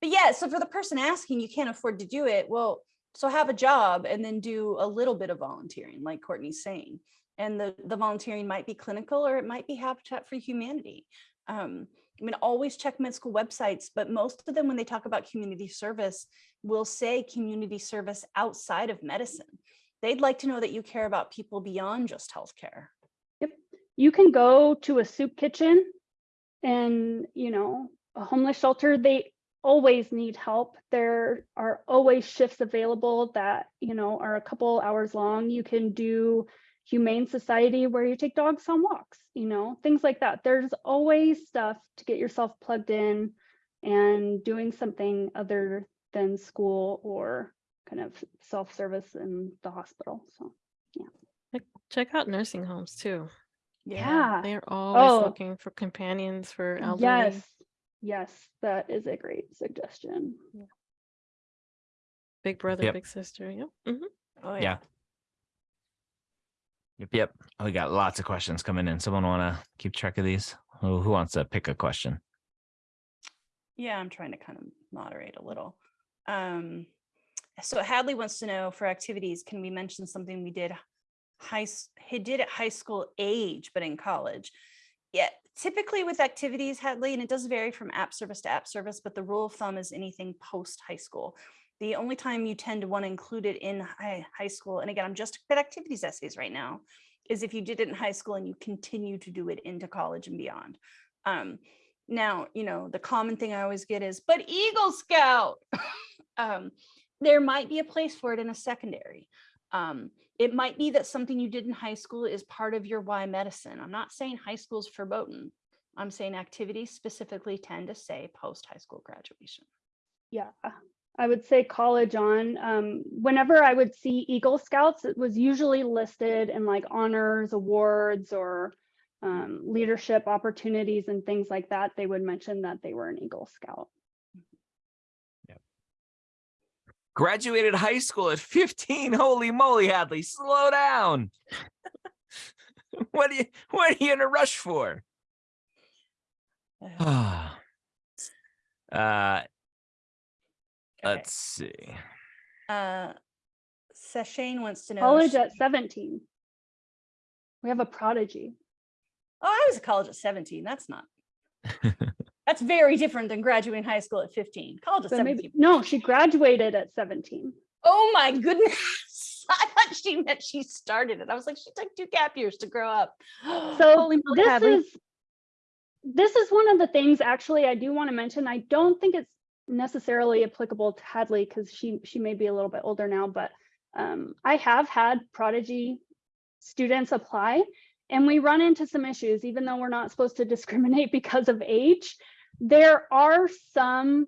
but yeah, so for the person asking, you can't afford to do it. Well, so have a job and then do a little bit of volunteering, like Courtney's saying. And the, the volunteering might be clinical or it might be Habitat for Humanity. Um, I mean, always check med school websites, but most of them, when they talk about community service, will say community service outside of medicine. They'd like to know that you care about people beyond just healthcare. Yep. You can go to a soup kitchen and you know a homeless shelter they always need help there are always shifts available that you know are a couple hours long you can do humane society where you take dogs on walks you know things like that there's always stuff to get yourself plugged in and doing something other than school or kind of self-service in the hospital so yeah. Check out nursing homes too. yeah They're always Oh. looking for companions for elderly. Yes, yes, that is a great suggestion. Big brother, Yep. big sister. Yep. mhm. Oh Yeah. Yep, yep. Oh, We got lots of questions coming in. Someone want to keep track of these? Who, who wants to pick a question? Yeah, I'm trying to kind of moderate a little. Um, so Hadley wants to know for activities, can we mention something we did high, he did at high school age, but in college? Yeah, typically with activities, Hadley, and it does vary from app service to app service, but the rule of thumb is anything post high school. The only time you tend to want to include it in high, high school, and again, I'm just at activities essays right now, is if you did it in high school and you continue to do it into college and beyond. Um, now, you know, the common thing I always get is, but Eagle Scout. <laughs> um, there might be a place for it in a secondary. Um, it might be that something you did in high school is part of your why medicine. I'm not saying high school's verboten. I'm saying activities specifically tend to say post high school graduation. Yeah, I would say college on. Um, whenever I would see Eagle Scouts, it was usually listed in like honors, awards, or um, leadership opportunities and things like that. They would mention that they were an Eagle Scout. Graduated high school at 15. Holy moly, Hadley, slow down. <laughs> what are you what are you in a rush for? Uh, <sighs> <sighs> uh okay. let's see. Uh, Sashane wants to know. College at 17. We have a prodigy. Oh, I was a college at 17. That's not. <laughs> That's very different than graduating high school at 15. College at So 17. maybe, no, she graduated at 17. Oh my goodness. <laughs> I thought she meant she started it. I was like, she took two gap years to grow up. <gasps> So this is this is one of the things actually I do want to mention. I don't think it's necessarily applicable to Hadley because she she may be a little bit older now, but um, I have had prodigy students apply and we run into some issues, even though we're not supposed to <laughs> discriminate because of age. There are some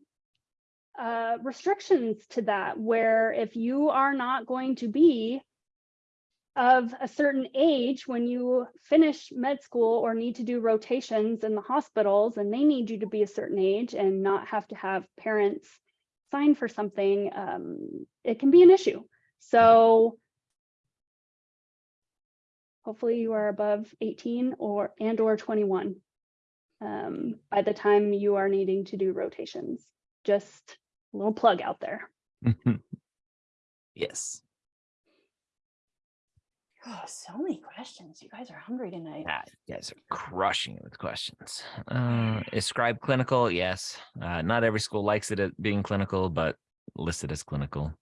uh, restrictions to that where if you are not going to be of a certain age when you finish med school or need to do rotations in the hospitals and they need you to be a certain age and not have to have parents sign for something, um, it can be an issue. So hopefully you are above 18 or and or 21. Um, by the time you are needing to do rotations. Just a little plug out there. <laughs> yes. Oh, so many questions. You guys are hungry tonight. Ah, you guys are crushing it with questions. Uh, is scribe clinical? Yes. Uh, not every school likes it at being clinical, but listed as clinical.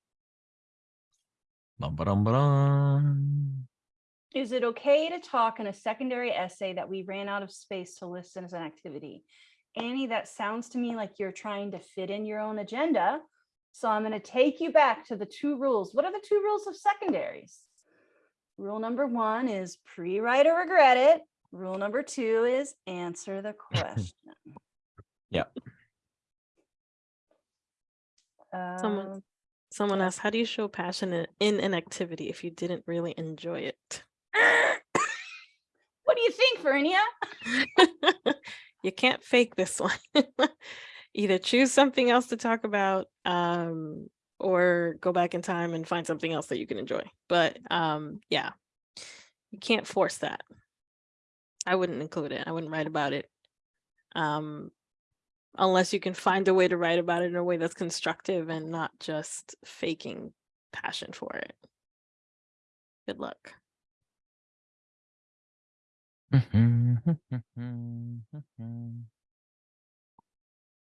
Bum, ba-dum, ba-dum. Is it okay to talk in a secondary essay that we ran out of space to list as an activity? Annie, that sounds to me like you're trying to fit in your own agenda. So I'm going to take you back to the two rules. What are the two rules of secondaries? Rule number one is pre-write or regret it. Rule number two is answer the <laughs> question. Yep. Someone- Um, Someone asked, how do you show passion in- in an activity if you didn't really enjoy it? <laughs> what do you think, Vernia? <laughs> you can't fake this one. <laughs> Either choose something else to talk about um, or go back in time and find something else that you can enjoy. But um, yeah, you can't force that. I wouldn't include it. I wouldn't write about it. Um, unless you can find a way to write about it in a way that's constructive and not just faking passion for it. Good luck. <laughs>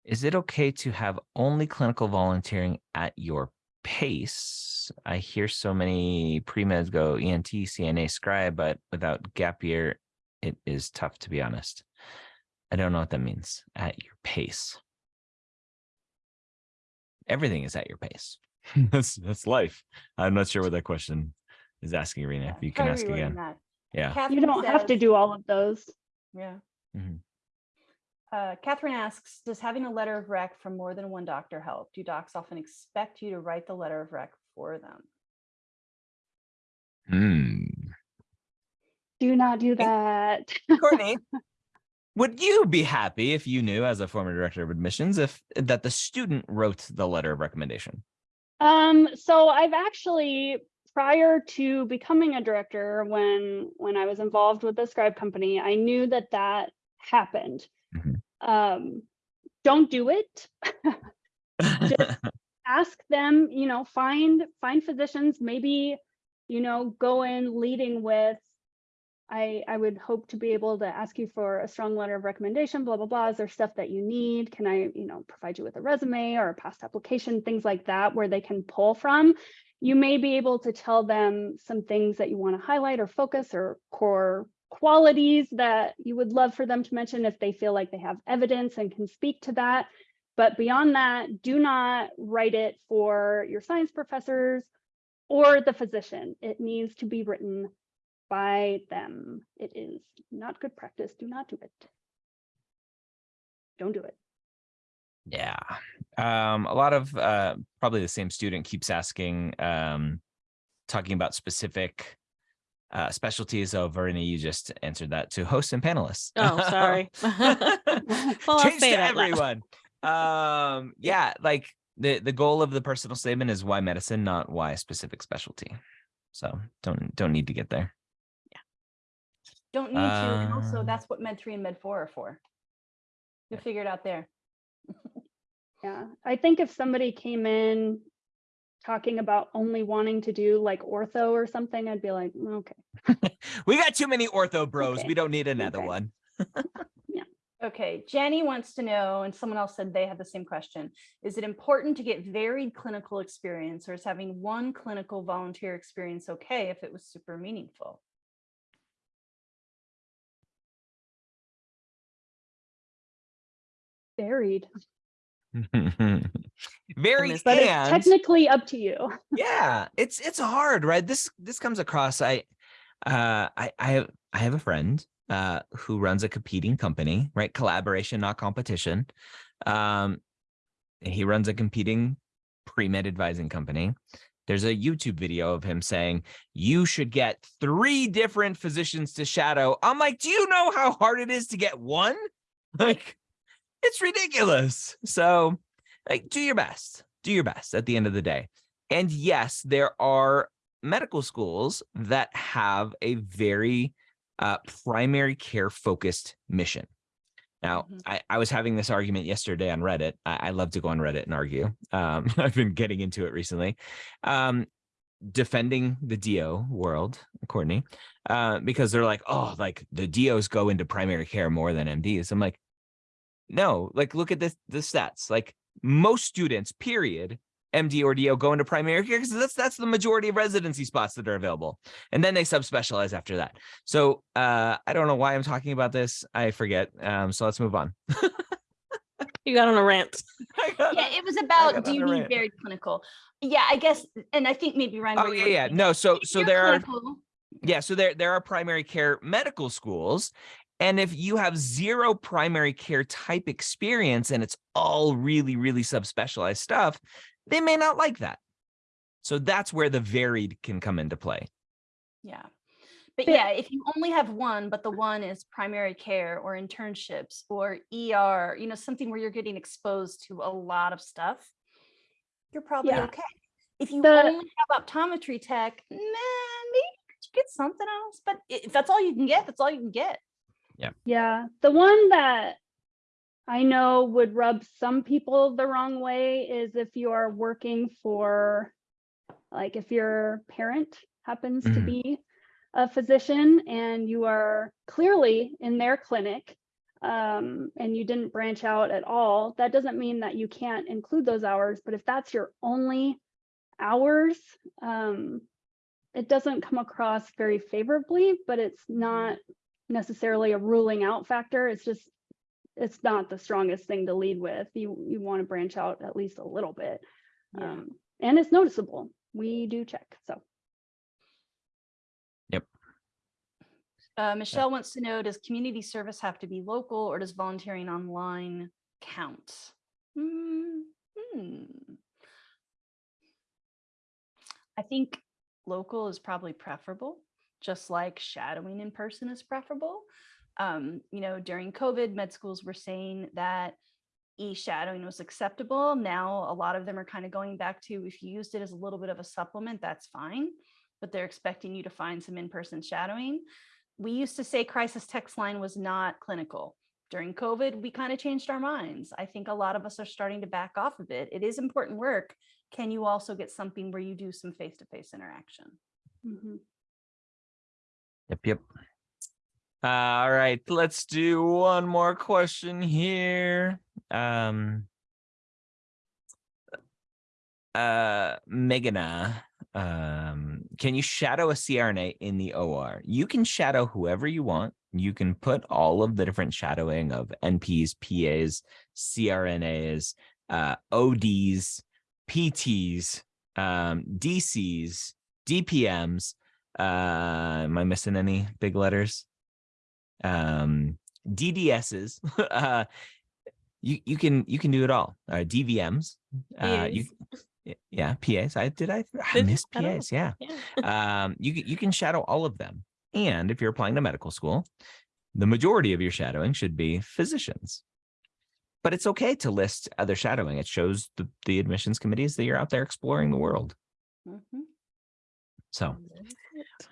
Is it okay to have only clinical volunteering at your pace? I hear so many pre-meds go EMT, CNA, scribe, but without gap year, it is tough to be honest. I don't know what that means. At your pace. Everything is at your pace. <laughs> that's that's life. I'm not sure what that question is asking, Irina. If you can Try ask again. that. Yeah. You don't have to do all of those. Yeah. Mhm. Uh, Catherine asks, does having a letter of rec from more than one doctor help? Do docs often expect you to write the letter of rec for them? Hmm. Do not do that. Courtney, <laughs> would you be happy if you knew, as a former director of admissions, if that the student wrote the letter of recommendation? Um, so I've actually, prior to becoming a director, when when I was involved with the scribe company, I knew that that happened. Mhm. Um, don't do it. <laughs> Just <laughs> ask them, you know, find find physicians, maybe, you know, go in leading with I, I would hope to be able to ask you for a strong letter of recommendation, blah, blah, blah. Is there stuff that you need? Can I, you know, provide you with a resume or a past application, things like that, where they can pull from? You may be able to tell them some things that you want to highlight or focus or core qualities that you would love for them to mention if they feel like they have evidence and can speak to that. But beyond that, do not write it for your science professors or the physician. It needs to be written by them. It is not good practice. Do not do it. Don't do it. Yeah. Um, a lot of uh, probably the same student keeps asking, um, talking about specific uh, specialties. Oh, Verena, you just answered that to hosts and panelists. Oh, sorry. <laughs> well, Change to everyone. um, yeah, like the the goal of the personal statement is why medicine, not why a specific specialty. So don't don't need to get there. Yeah. Don't need to. And also, Um, that's what Med 3 and Med 4 are for. You'll figure it out there. Yeah, I think if somebody came in talking about only wanting to do like ortho or something, I'd be like, "Mm, okay. <laughs> We got too many ortho bros. Okay, We don't need another okay. one. <laughs> Yeah. Okay, Jenny wants to know, and someone else said they had the same question. Is it important to get varied clinical experience or is having one clinical volunteer experience okay if it was super meaningful? Varied. <laughs> Very But it's technically up to you. yeah, it's it's hard, right? This this comes across. I uh I I have I have a friend uh who runs a competing company, right? Collaboration, not competition. Um he runs a competing pre-med advising company. There's a YouTube video of him saying, you should get three different physicians to shadow. I'm like, do you know how hard it is to get one? <laughs> Like, it's ridiculous. So, like, do your best. Do your best at the end of the day. And yes, there are medical schools that have a very uh, primary care focused mission. Now, Mhm. I, I was having this argument yesterday on Reddit. I, I love to go on Reddit and argue. Um, <laughs> I've been getting into it recently. Um, defending the DO world, Courtney, uh, because they're like, oh, like the DOs go into primary care more than MDs. I'm like, no, like look at this the stats. Like most students, period, MD or DO go into primary care because that's that's the majority of residency spots that are available. And then they subspecialize after that. So uh I don't know why I'm talking about this. I forget. Um, so let's move on. You got on a rant. <laughs> Yeah, it was about, do you a need rant. very clinical? Yeah, I guess, and I think maybe Ryan. Oh yeah, yeah. No, so so you're there are Yeah, so there there are primary care medical schools. And if you have zero primary care type experience and it's all really, really subspecialized stuff, they may not like that. So that's where the varied can come into play. Yeah. But But- yeah, if you only have one, but the one is primary care or internships or ER, you know, something where you're getting exposed to a lot of stuff, you're probably Yeah. okay. If you The- only have optometry tech, man, maybe you could get something else. But if that's all you can get, that's all you can get. Yeah, Yeah. the one that I know would rub some people the wrong way is if you are working for, like if your parent happens to Mhm. be a physician and you are clearly in their clinic um, and you didn't branch out at all, that doesn't mean that you can't include those hours. But if that's your only hours, um, it doesn't come across very favorably, but it's not necessarily a ruling out factor. It's just, it's not the strongest thing to lead with. You, you want to branch out at least a little bit. Yeah. Um, and it's noticeable. We do check, so. Uh, Michelle wants to know, does community service have to be local or does volunteering online count? Hmm, hmm. I think local is probably preferable, just like shadowing in person is preferable. Um, you know, during COVID, med schools were saying that e-shadowing was acceptable. Now, a lot of them are kind of going back to if you used it as a little bit of a supplement, that's fine, but they're expecting you to find some in-person shadowing we used to say crisis text line was not clinical. During COVID, we kind of changed our minds. I think a lot of us are starting to back off of it. It is important work. Can you also get something where you do some face-to-face interaction? mhm. Yep, yep. All right, let's do one more question here. Um uh Megana, um, can you shadow a CRNA in the OR? You can shadow whoever you want. You can put all of the different shadowing of NPs, PAs, CRNAs, uh, ODs, PTs, um, DCs, DPMs. Uh, am I missing any big letters? Um, DDSs. <laughs> uh, you you can you can do it all. Uh, DVMs. Uh, you yeah PAs. I did I, I missed I don't know. PAs. Yeah Yeah. <laughs> um, you, you can shadow all of them. And if you're applying to medical school, the majority of your shadowing should be physicians. But it's okay to list other shadowing. It shows the, the admissions committees that you're out there exploring the world. Mhm. So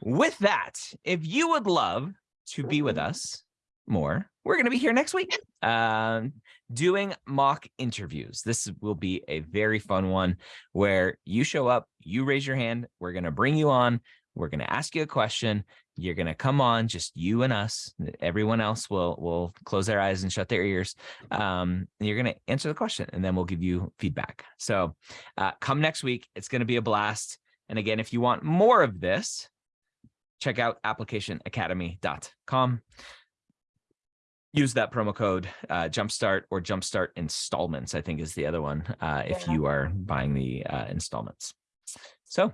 with that, if you would love to be with us more, we're going to be here next week um, doing mock interviews. This will be a very fun one where you show up, you raise your hand, we're going to bring you on, we're going to ask you a question. You're going to come on, just you and us. Everyone else will will close their eyes and shut their ears. Um, and you're going to answer the question, and then we'll give you feedback. So uh, come next week. It's going to be a blast. And again, if you want more of this, check out applicationacademy.com. Use that promo code uh, Jumpstart or Jumpstart Installments, I think is the other one, uh, if Yeah. you are buying the uh, installments. So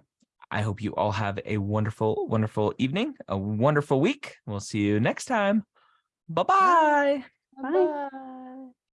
I hope you all have a wonderful, wonderful evening, a wonderful week. We'll see you next time. Bye-bye. Bye. Bye.